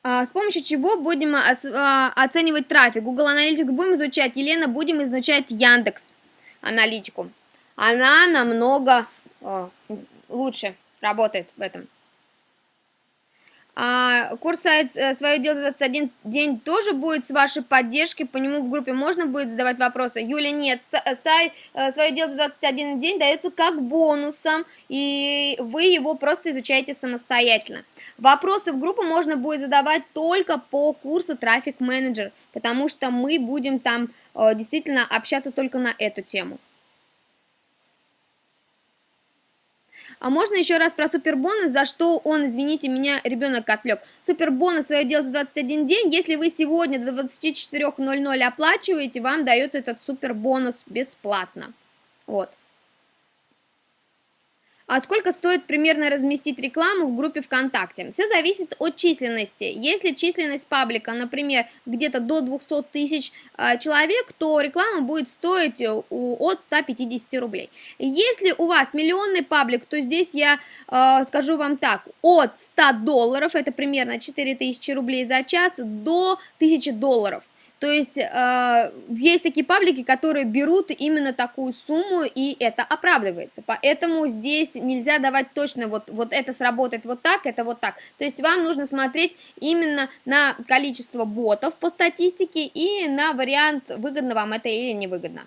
Speaker 1: А, с помощью чего будем а, оценивать трафик? Google Analytics будем изучать, Елена, будем изучать Яндекс Аналитику. Она намного лучше работает в этом. А, курс сайт э, «Свое дело за 21 день» тоже будет с вашей поддержкой, по нему в группе можно будет задавать вопросы? Юля, нет, э, сайт э, «Свое дело за 21 день» дается как бонусом, и вы его просто изучаете самостоятельно. Вопросы в группу можно будет задавать только по курсу «Трафик менеджер», потому что мы будем там действительно общаться только на эту тему. А можно еще раз про супербонус, за что он, извините меня, ребенок отвлек. Супербонус свое дело за 21 день. Если вы сегодня до 24.00 оплачиваете, вам дается этот супербонус бесплатно. Вот. А сколько стоит примерно разместить рекламу в группе ВКонтакте? Все зависит от численности. Если численность паблика, например, где-то до 200 тысяч э, человек, то реклама будет стоить э, от 150 рублей. Если у вас миллионный паблик, то здесь я э, скажу вам так, от 100 долларов, это примерно 4000 рублей за час, до 1000 долларов. То есть э, есть такие паблики, которые берут именно такую сумму, и это оправдывается. Поэтому здесь нельзя давать точно, вот, вот это сработает вот так, это вот так. То есть вам нужно смотреть именно на количество ботов по статистике и на вариант, выгодно вам это или невыгодно.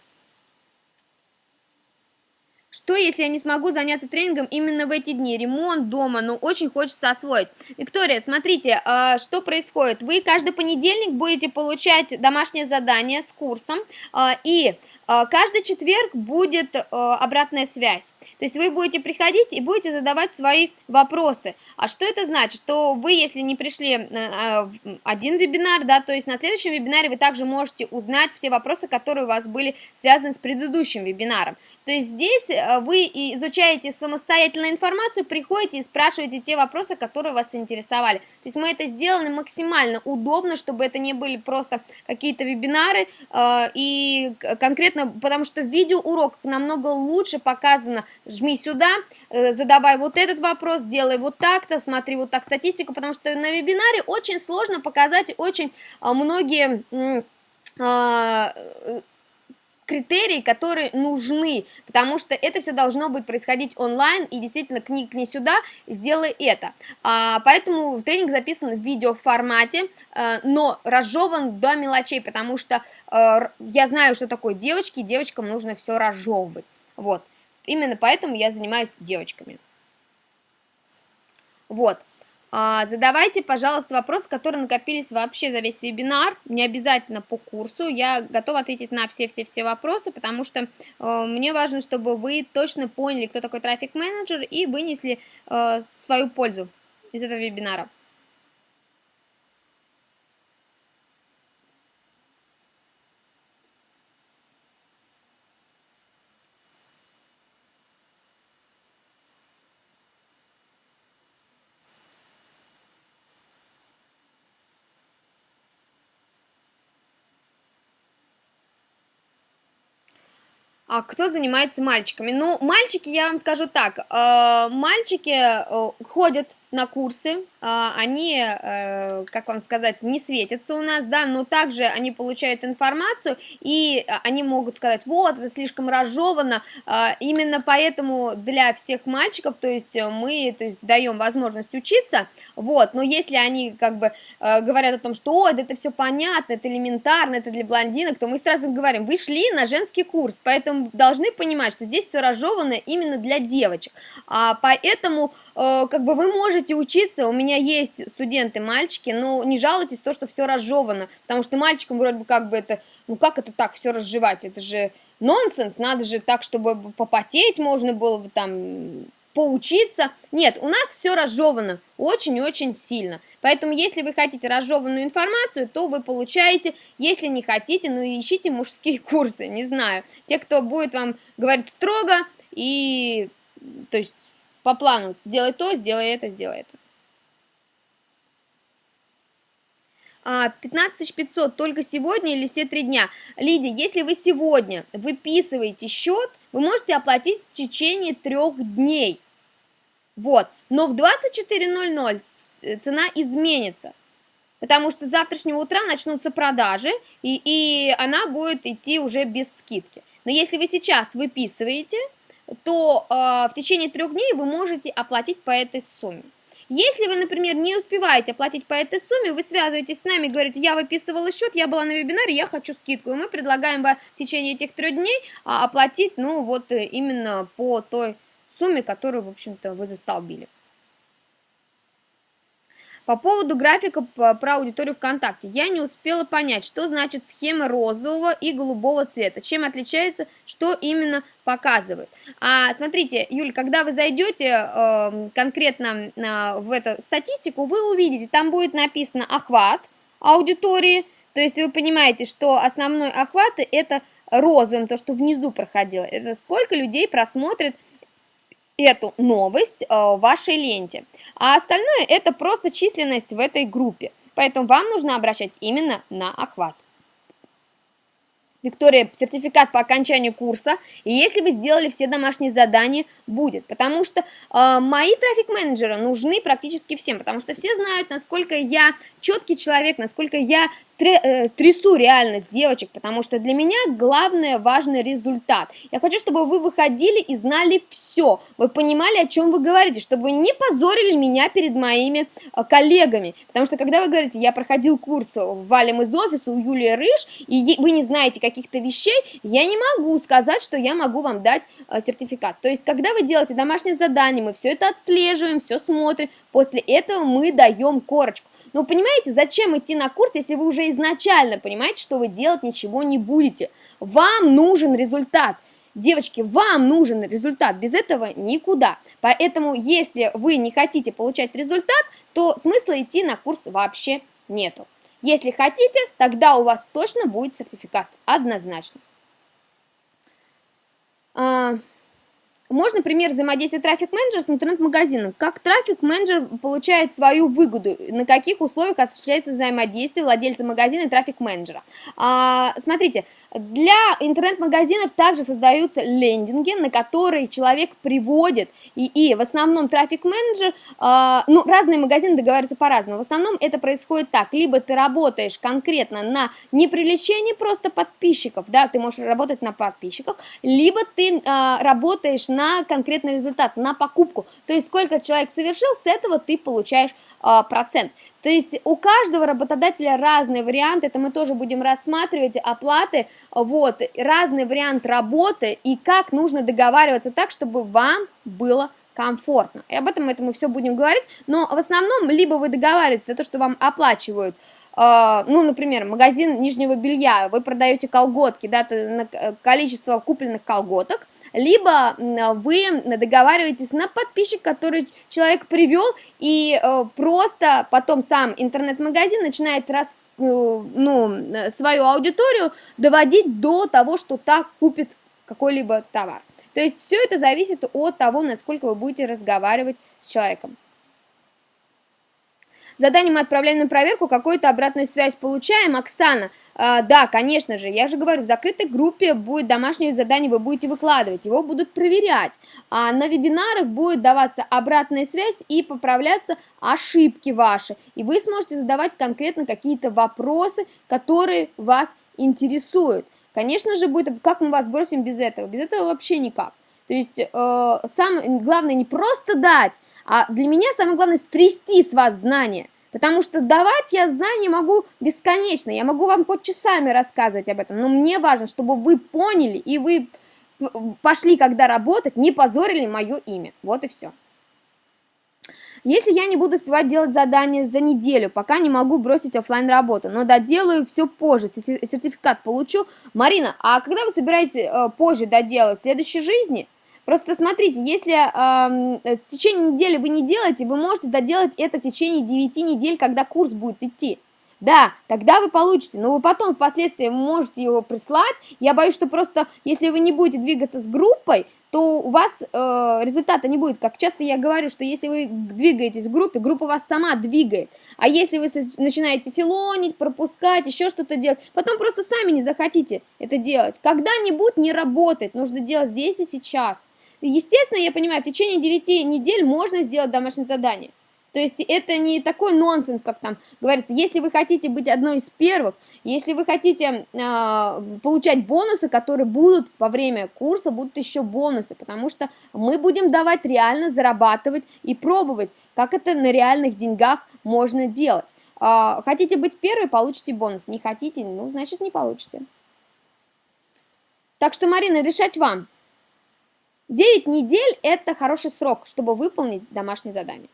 Speaker 1: Что, если я не смогу заняться тренингом именно в эти дни? Ремонт дома, но очень хочется освоить. Виктория, смотрите, а, что происходит. Вы каждый понедельник будете получать домашнее задание с курсом, а, и а, каждый четверг будет обратная связь. То есть вы будете приходить и будете задавать свои вопросы. А что это значит? Что вы, если не пришли в один вебинар, да, то есть на следующем вебинаре вы также можете узнать все вопросы, которые у вас были связаны с предыдущим вебинаром. То есть здесь Э, вы изучаете самостоятельно информацию, приходите и спрашиваете те вопросы, которые вас интересовали. То есть мы это сделали максимально удобно, чтобы это не были просто какие-то вебинары, э, и конкретно, потому что в видеоуроках намного лучше показано, жми сюда, э, задавай вот этот вопрос, делай вот так-то, смотри вот так статистику, потому что на вебинаре очень сложно показать очень многие критерии, которые нужны, потому что это все должно быть происходить онлайн, и действительно книг не сюда, сделай это. А, поэтому тренинг записан в видеоформате, а, но разжеван до мелочей, потому что а, я знаю, что такое девочки, и девочкам нужно все разжевывать. Вот. Именно поэтому я занимаюсь девочками. Вот. А, задавайте, пожалуйста, вопросы, которые накопились вообще за весь вебинар, не обязательно по курсу, я готова ответить на все-все-все вопросы, потому что э, мне важно, чтобы вы точно поняли, кто такой трафик-менеджер и вынесли э, свою пользу из этого вебинара. А кто занимается мальчиками? Ну, мальчики, я вам скажу так, э, мальчики э, ходят на курсы, а, они, э, как вам сказать, не светятся у нас, да, но также они получают информацию, и они могут сказать, вот, это слишком разжевано, а, именно поэтому для всех мальчиков, то есть мы, то есть даем возможность учиться, вот, но если они, как бы, э, говорят о том, что, о, это все понятно, это элементарно, это для блондинок, то мы сразу говорим, вы шли на женский курс, поэтому должны понимать, что здесь все разжевано именно для девочек, а, поэтому, э, как бы, вы можете можете учиться, у меня есть студенты-мальчики, но не жалуйтесь то, что все разжевано, потому что мальчикам вроде бы как бы это, ну как это так, все разжевать, это же нонсенс, надо же так, чтобы попотеть можно было бы там поучиться. Нет, у нас все разжевано очень-очень сильно. Поэтому, если вы хотите разжеванную информацию, то вы получаете. Если не хотите, ну ищите мужские курсы, не знаю. Те, кто будет вам говорить строго и, то есть, по плану. Делай то, сделай это, сделай это. 15 500 только сегодня или все три дня? Лидия, если вы сегодня выписываете счет, вы можете оплатить в течение трех дней. Вот. Но в 24.00 цена изменится. Потому что с завтрашнего утра начнутся продажи, и, и она будет идти уже без скидки. Но если вы сейчас выписываете, то э, в течение трех дней вы можете оплатить по этой сумме. Если вы, например, не успеваете оплатить по этой сумме, вы связываетесь с нами, говорите, я выписывала счет, я была на вебинаре, я хочу скидку, и мы предлагаем вам в течение этих трех дней а, оплатить, ну, вот э, именно по той сумме, которую, в общем-то, вы застолбили. По поводу графика про аудиторию ВКонтакте. Я не успела понять, что значит схема розового и голубого цвета. Чем отличается, что именно показывает. А, смотрите, Юль, когда вы зайдете э, конкретно э, в эту статистику, вы увидите, там будет написано охват аудитории. То есть вы понимаете, что основной охват это розовым, то, что внизу проходило. Это сколько людей просмотрит эту новость э, в вашей ленте. А остальное это просто численность в этой группе. Поэтому вам нужно обращать именно на охват. Виктория, сертификат по окончанию курса, и если вы сделали все домашние задания, будет, потому что э, мои трафик-менеджеры нужны практически всем, потому что все знают, насколько я четкий человек, насколько я Э, трясу реальность девочек, потому что для меня главное важный результат. Я хочу, чтобы вы выходили и знали все, вы понимали, о чем вы говорите, чтобы не позорили меня перед моими э, коллегами, потому что когда вы говорите, я проходил курс валим из офиса у Юлии Рыж, и вы не знаете каких-то вещей, я не могу сказать, что я могу вам дать э, сертификат. То есть, когда вы делаете домашнее задание, мы все это отслеживаем, все смотрим, после этого мы даем корочку. Но понимаете, зачем идти на курс, если вы уже изначально понимаете, что вы делать ничего не будете? Вам нужен результат. Девочки, вам нужен результат, без этого никуда. Поэтому, если вы не хотите получать результат, то смысла идти на курс вообще нету. Если хотите, тогда у вас точно будет сертификат, однозначно. Можно пример взаимодействия трафик-менеджера с интернет-магазином. Как трафик-менеджер получает свою выгоду, на каких условиях осуществляется взаимодействие владельца магазина и трафик-менеджера. А, смотрите, для интернет-магазинов также создаются лендинги, на которые человек приводит, и, и в основном трафик-менеджер, а, ну, разные магазины договариваются по-разному, в основном это происходит так, либо ты работаешь конкретно на не привлечении просто подписчиков, да, ты можешь работать на подписчиках, либо ты а, работаешь на конкретный результат, на покупку. То есть сколько человек совершил, с этого ты получаешь а, процент. То есть у каждого работодателя разные варианты, это мы тоже будем рассматривать, оплаты, вот, разный вариант работы и как нужно договариваться так, чтобы вам было комфортно. И об этом это мы все будем говорить, но в основном либо вы договариваетесь за то, что вам оплачивают Uh, ну, например, магазин нижнего белья, вы продаете колготки, да, э, количество купленных колготок, либо вы договариваетесь на подписчик, который человек привел, и э, просто потом сам интернет-магазин начинает рас, э, ну, свою аудиторию доводить до того, что так купит какой-либо товар. То есть все это зависит от того, насколько вы будете разговаривать с человеком. Задание мы отправляем на проверку, какую-то обратную связь получаем. Оксана, э, да, конечно же, я же говорю, в закрытой группе будет домашнее задание, вы будете выкладывать, его будут проверять. А на вебинарах будет даваться обратная связь и поправляться ошибки ваши. И вы сможете задавать конкретно какие-то вопросы, которые вас интересуют. Конечно же, будет, как мы вас бросим без этого? Без этого вообще никак. То есть, э, самое главное не просто дать, а для меня самое главное стрясти с вас знания. Потому что давать я знания могу бесконечно, я могу вам хоть часами рассказывать об этом, но мне важно, чтобы вы поняли и вы пошли, когда работать, не позорили мое имя. Вот и все. Если я не буду успевать делать задания за неделю, пока не могу бросить офлайн работу, но доделаю все позже, сертификат получу. Марина, а когда вы собираетесь э, позже доделать? В следующей жизни? Просто смотрите, если э, в течение недели вы не делаете, вы можете доделать это в течение 9 недель, когда курс будет идти. Да, тогда вы получите, но вы потом впоследствии можете его прислать. Я боюсь, что просто если вы не будете двигаться с группой, то у вас э, результата не будет. Как часто я говорю, что если вы двигаетесь в группе, группа вас сама двигает. А если вы начинаете филонить, пропускать, еще что-то делать, потом просто сами не захотите это делать. Когда-нибудь не работает, нужно делать здесь и сейчас. Естественно, я понимаю, в течение 9 недель можно сделать домашнее задание. То есть это не такой нонсенс, как там говорится, если вы хотите быть одной из первых, если вы хотите э, получать бонусы, которые будут во время курса, будут еще бонусы, потому что мы будем давать реально зарабатывать и пробовать, как это на реальных деньгах можно делать. Э, хотите быть первой, получите бонус, не хотите, ну, значит, не получите. Так что, Марина, решать вам. 9 недель – это хороший срок, чтобы выполнить домашнее задание.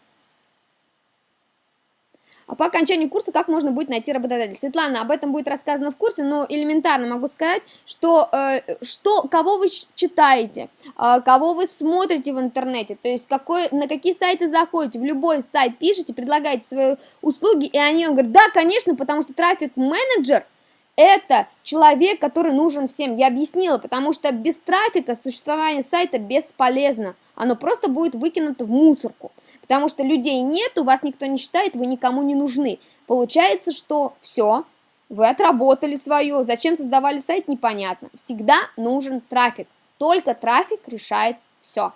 Speaker 1: А по окончанию курса как можно будет найти работодателя? Светлана, об этом будет рассказано в курсе, но элементарно могу сказать, что, э, что кого вы читаете, э, кого вы смотрите в интернете, то есть какой, на какие сайты заходите, в любой сайт пишите, предлагаете свои услуги, и они вам говорят, да, конечно, потому что трафик-менеджер – это человек, который нужен всем. Я объяснила, потому что без трафика существование сайта бесполезно. Оно просто будет выкинуто в мусорку. Потому что людей нет, у вас никто не считает, вы никому не нужны. Получается, что все, вы отработали свое. Зачем создавали сайт, непонятно. Всегда нужен трафик. Только трафик решает все.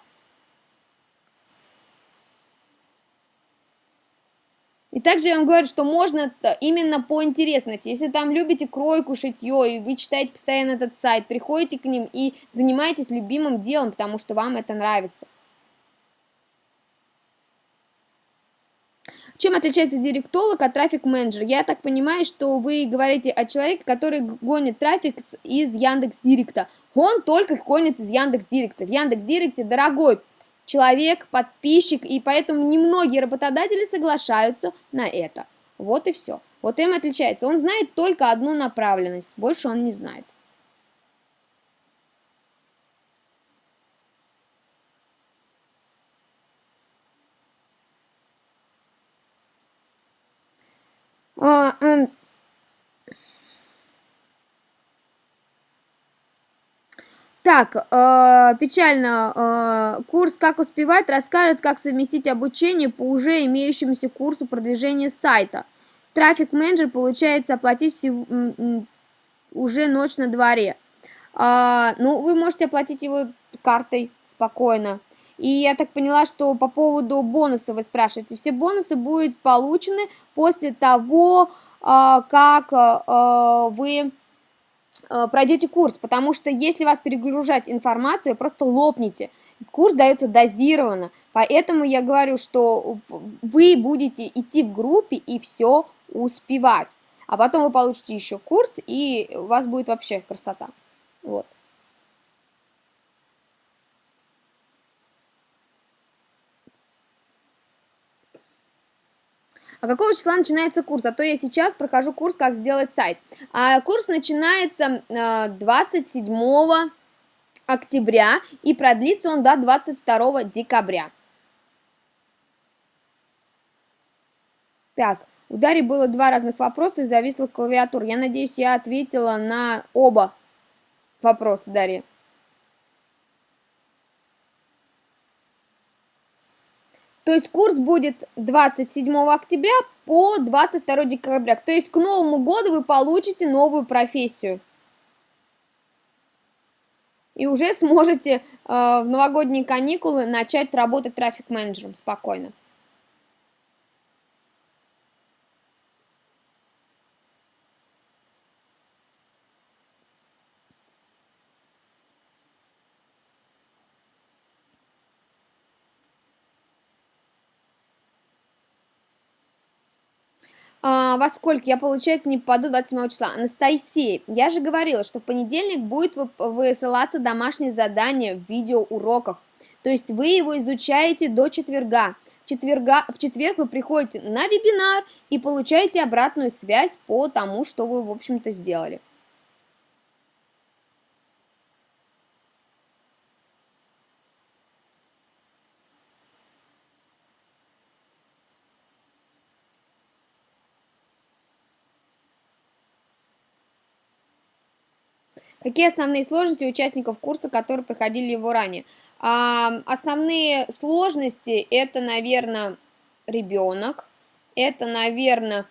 Speaker 1: И также я вам говорю, что можно именно по интересности. Если там любите кройку, шитье, и вы читаете постоянно этот сайт, приходите к ним и занимаетесь любимым делом, потому что вам это нравится. Чем отличается директолог от трафик-менеджера? Я так понимаю, что вы говорите о человеке, который гонит трафик из Яндекс Директа. Он только гонит из Яндекс Директа. В Яндекс Директе дорогой человек, подписчик, и поэтому немногие работодатели соглашаются на это. Вот и все. Вот им отличается. Он знает только одну направленность, больше он не знает. А, эм, Так, э, печально. Э, курс «Как успевать» расскажет, как совместить обучение по уже имеющемуся курсу продвижения сайта. Трафик-менеджер получается оплатить уже ночь на дворе. Э, ну, вы можете оплатить его картой спокойно. И я так поняла, что по поводу бонусов вы спрашиваете. Все бонусы будут получены после того, э, как э, вы Э, пройдете курс, потому что если вас перегружать информацией, просто лопните. Курс дается дозированно, поэтому я говорю, что вы будете идти в группе и все успевать. А потом вы получите еще курс, и у вас будет вообще красота. Вот. А какого числа начинается курс? А то я сейчас прохожу курс «Как сделать сайт». А курс начинается 27 э, октября и продлится он до 22 декабря. Так, у Дарьи было два разных вопроса и зависла клавиатура. Я надеюсь, я ответила на оба вопроса, Дарья. То есть курс будет 27 октября по 22 декабря. То есть к Новому году вы получите новую профессию. И уже сможете э, в новогодние каникулы начать работать трафик-менеджером спокойно. А, во сколько я, получается, не попаду 27 числа? Анастасия, я же говорила, что в понедельник будет высылаться домашнее задание в видеоуроках. То есть вы его изучаете до четверга. Четверга, в четверг вы приходите на вебинар и получаете обратную связь по тому, что вы, в общем-то, сделали. Какие основные сложности у участников курса, которые проходили его ранее? А, основные сложности это, наверное, ребенок, это, наверное,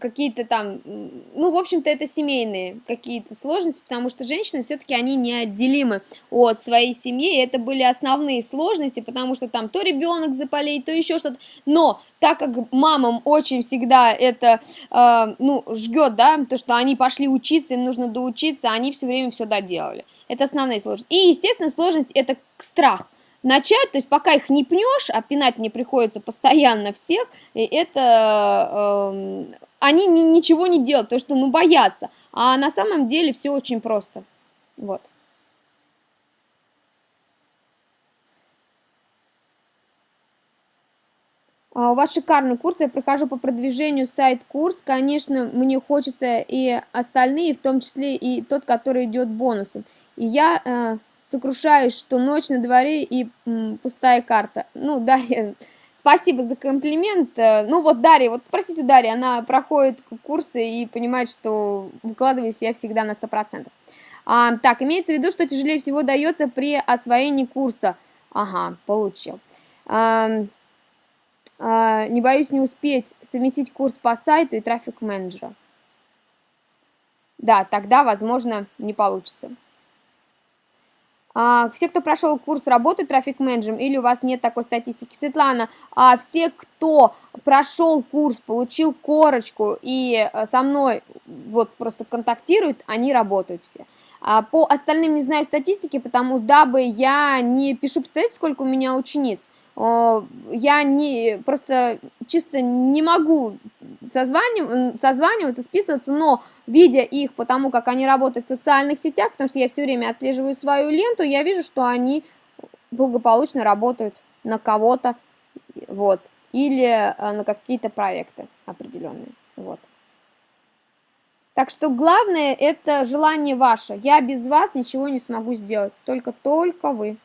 Speaker 1: какие-то там, ну, в общем-то, это семейные какие-то сложности, потому что женщины все-таки они неотделимы от своей семьи, и это были основные сложности, потому что там то ребенок заболеет, то еще что-то, но так как мамам очень всегда это, э, ну, жгет, да, то, что они пошли учиться, им нужно доучиться, они все время все доделали, это основные сложности, и, естественно, сложность это страх, начать, то есть пока их не пнешь, а пинать мне приходится постоянно всех, и это э, они ни, ничего не делают, потому что, ну, боятся, а на самом деле все очень просто, вот. А у вас шикарный курс, я прохожу по продвижению сайт-курс, конечно, мне хочется и остальные, в том числе и тот, который идет бонусом. И я э, сокрушаюсь, что ночь на дворе и м, пустая карта. Ну, Дарья, спасибо за комплимент. Э, ну, вот Дарья, вот спросите у Дарьи, она проходит курсы и понимает, что выкладываюсь я всегда на 100%. А, так, имеется в виду, что тяжелее всего дается при освоении курса. Ага, получил. А, а, не боюсь не успеть совместить курс по сайту и трафик менеджера. Да, тогда, возможно, не получится. А, все, кто прошел курс работы трафик-менеджером, или у вас нет такой статистики. Светлана, а все, кто прошел курс, получил корочку и э, со мной вот просто контактируют, они работают все. А по остальным не знаю статистики, потому дабы я не пишу, представляете, сколько у меня учениц. Я не, просто чисто не могу созванив, созваниваться, списываться, но видя их потому как они работают в социальных сетях, потому что я все время отслеживаю свою ленту, я вижу, что они благополучно работают на кого-то, вот, или э, на какие-то проекты определенные, вот. Так что главное это желание ваше. Я без вас ничего не смогу сделать. Только-только вы.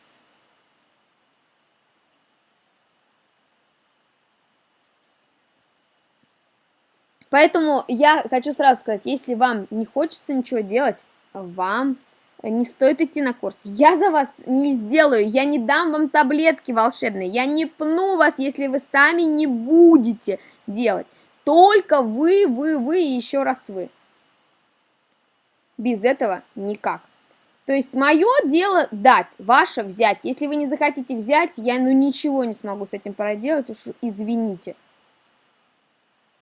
Speaker 1: Поэтому я хочу сразу сказать, если вам не хочется ничего делать, вам не стоит идти на курс. Я за вас не сделаю, я не дам вам таблетки волшебные, я не пну вас, если вы сами не будете делать. Только вы, вы, вы и еще раз вы. Без этого никак. То есть мое дело дать, ваше взять. Если вы не захотите взять, я ну ничего не смогу с этим проделать, уж извините.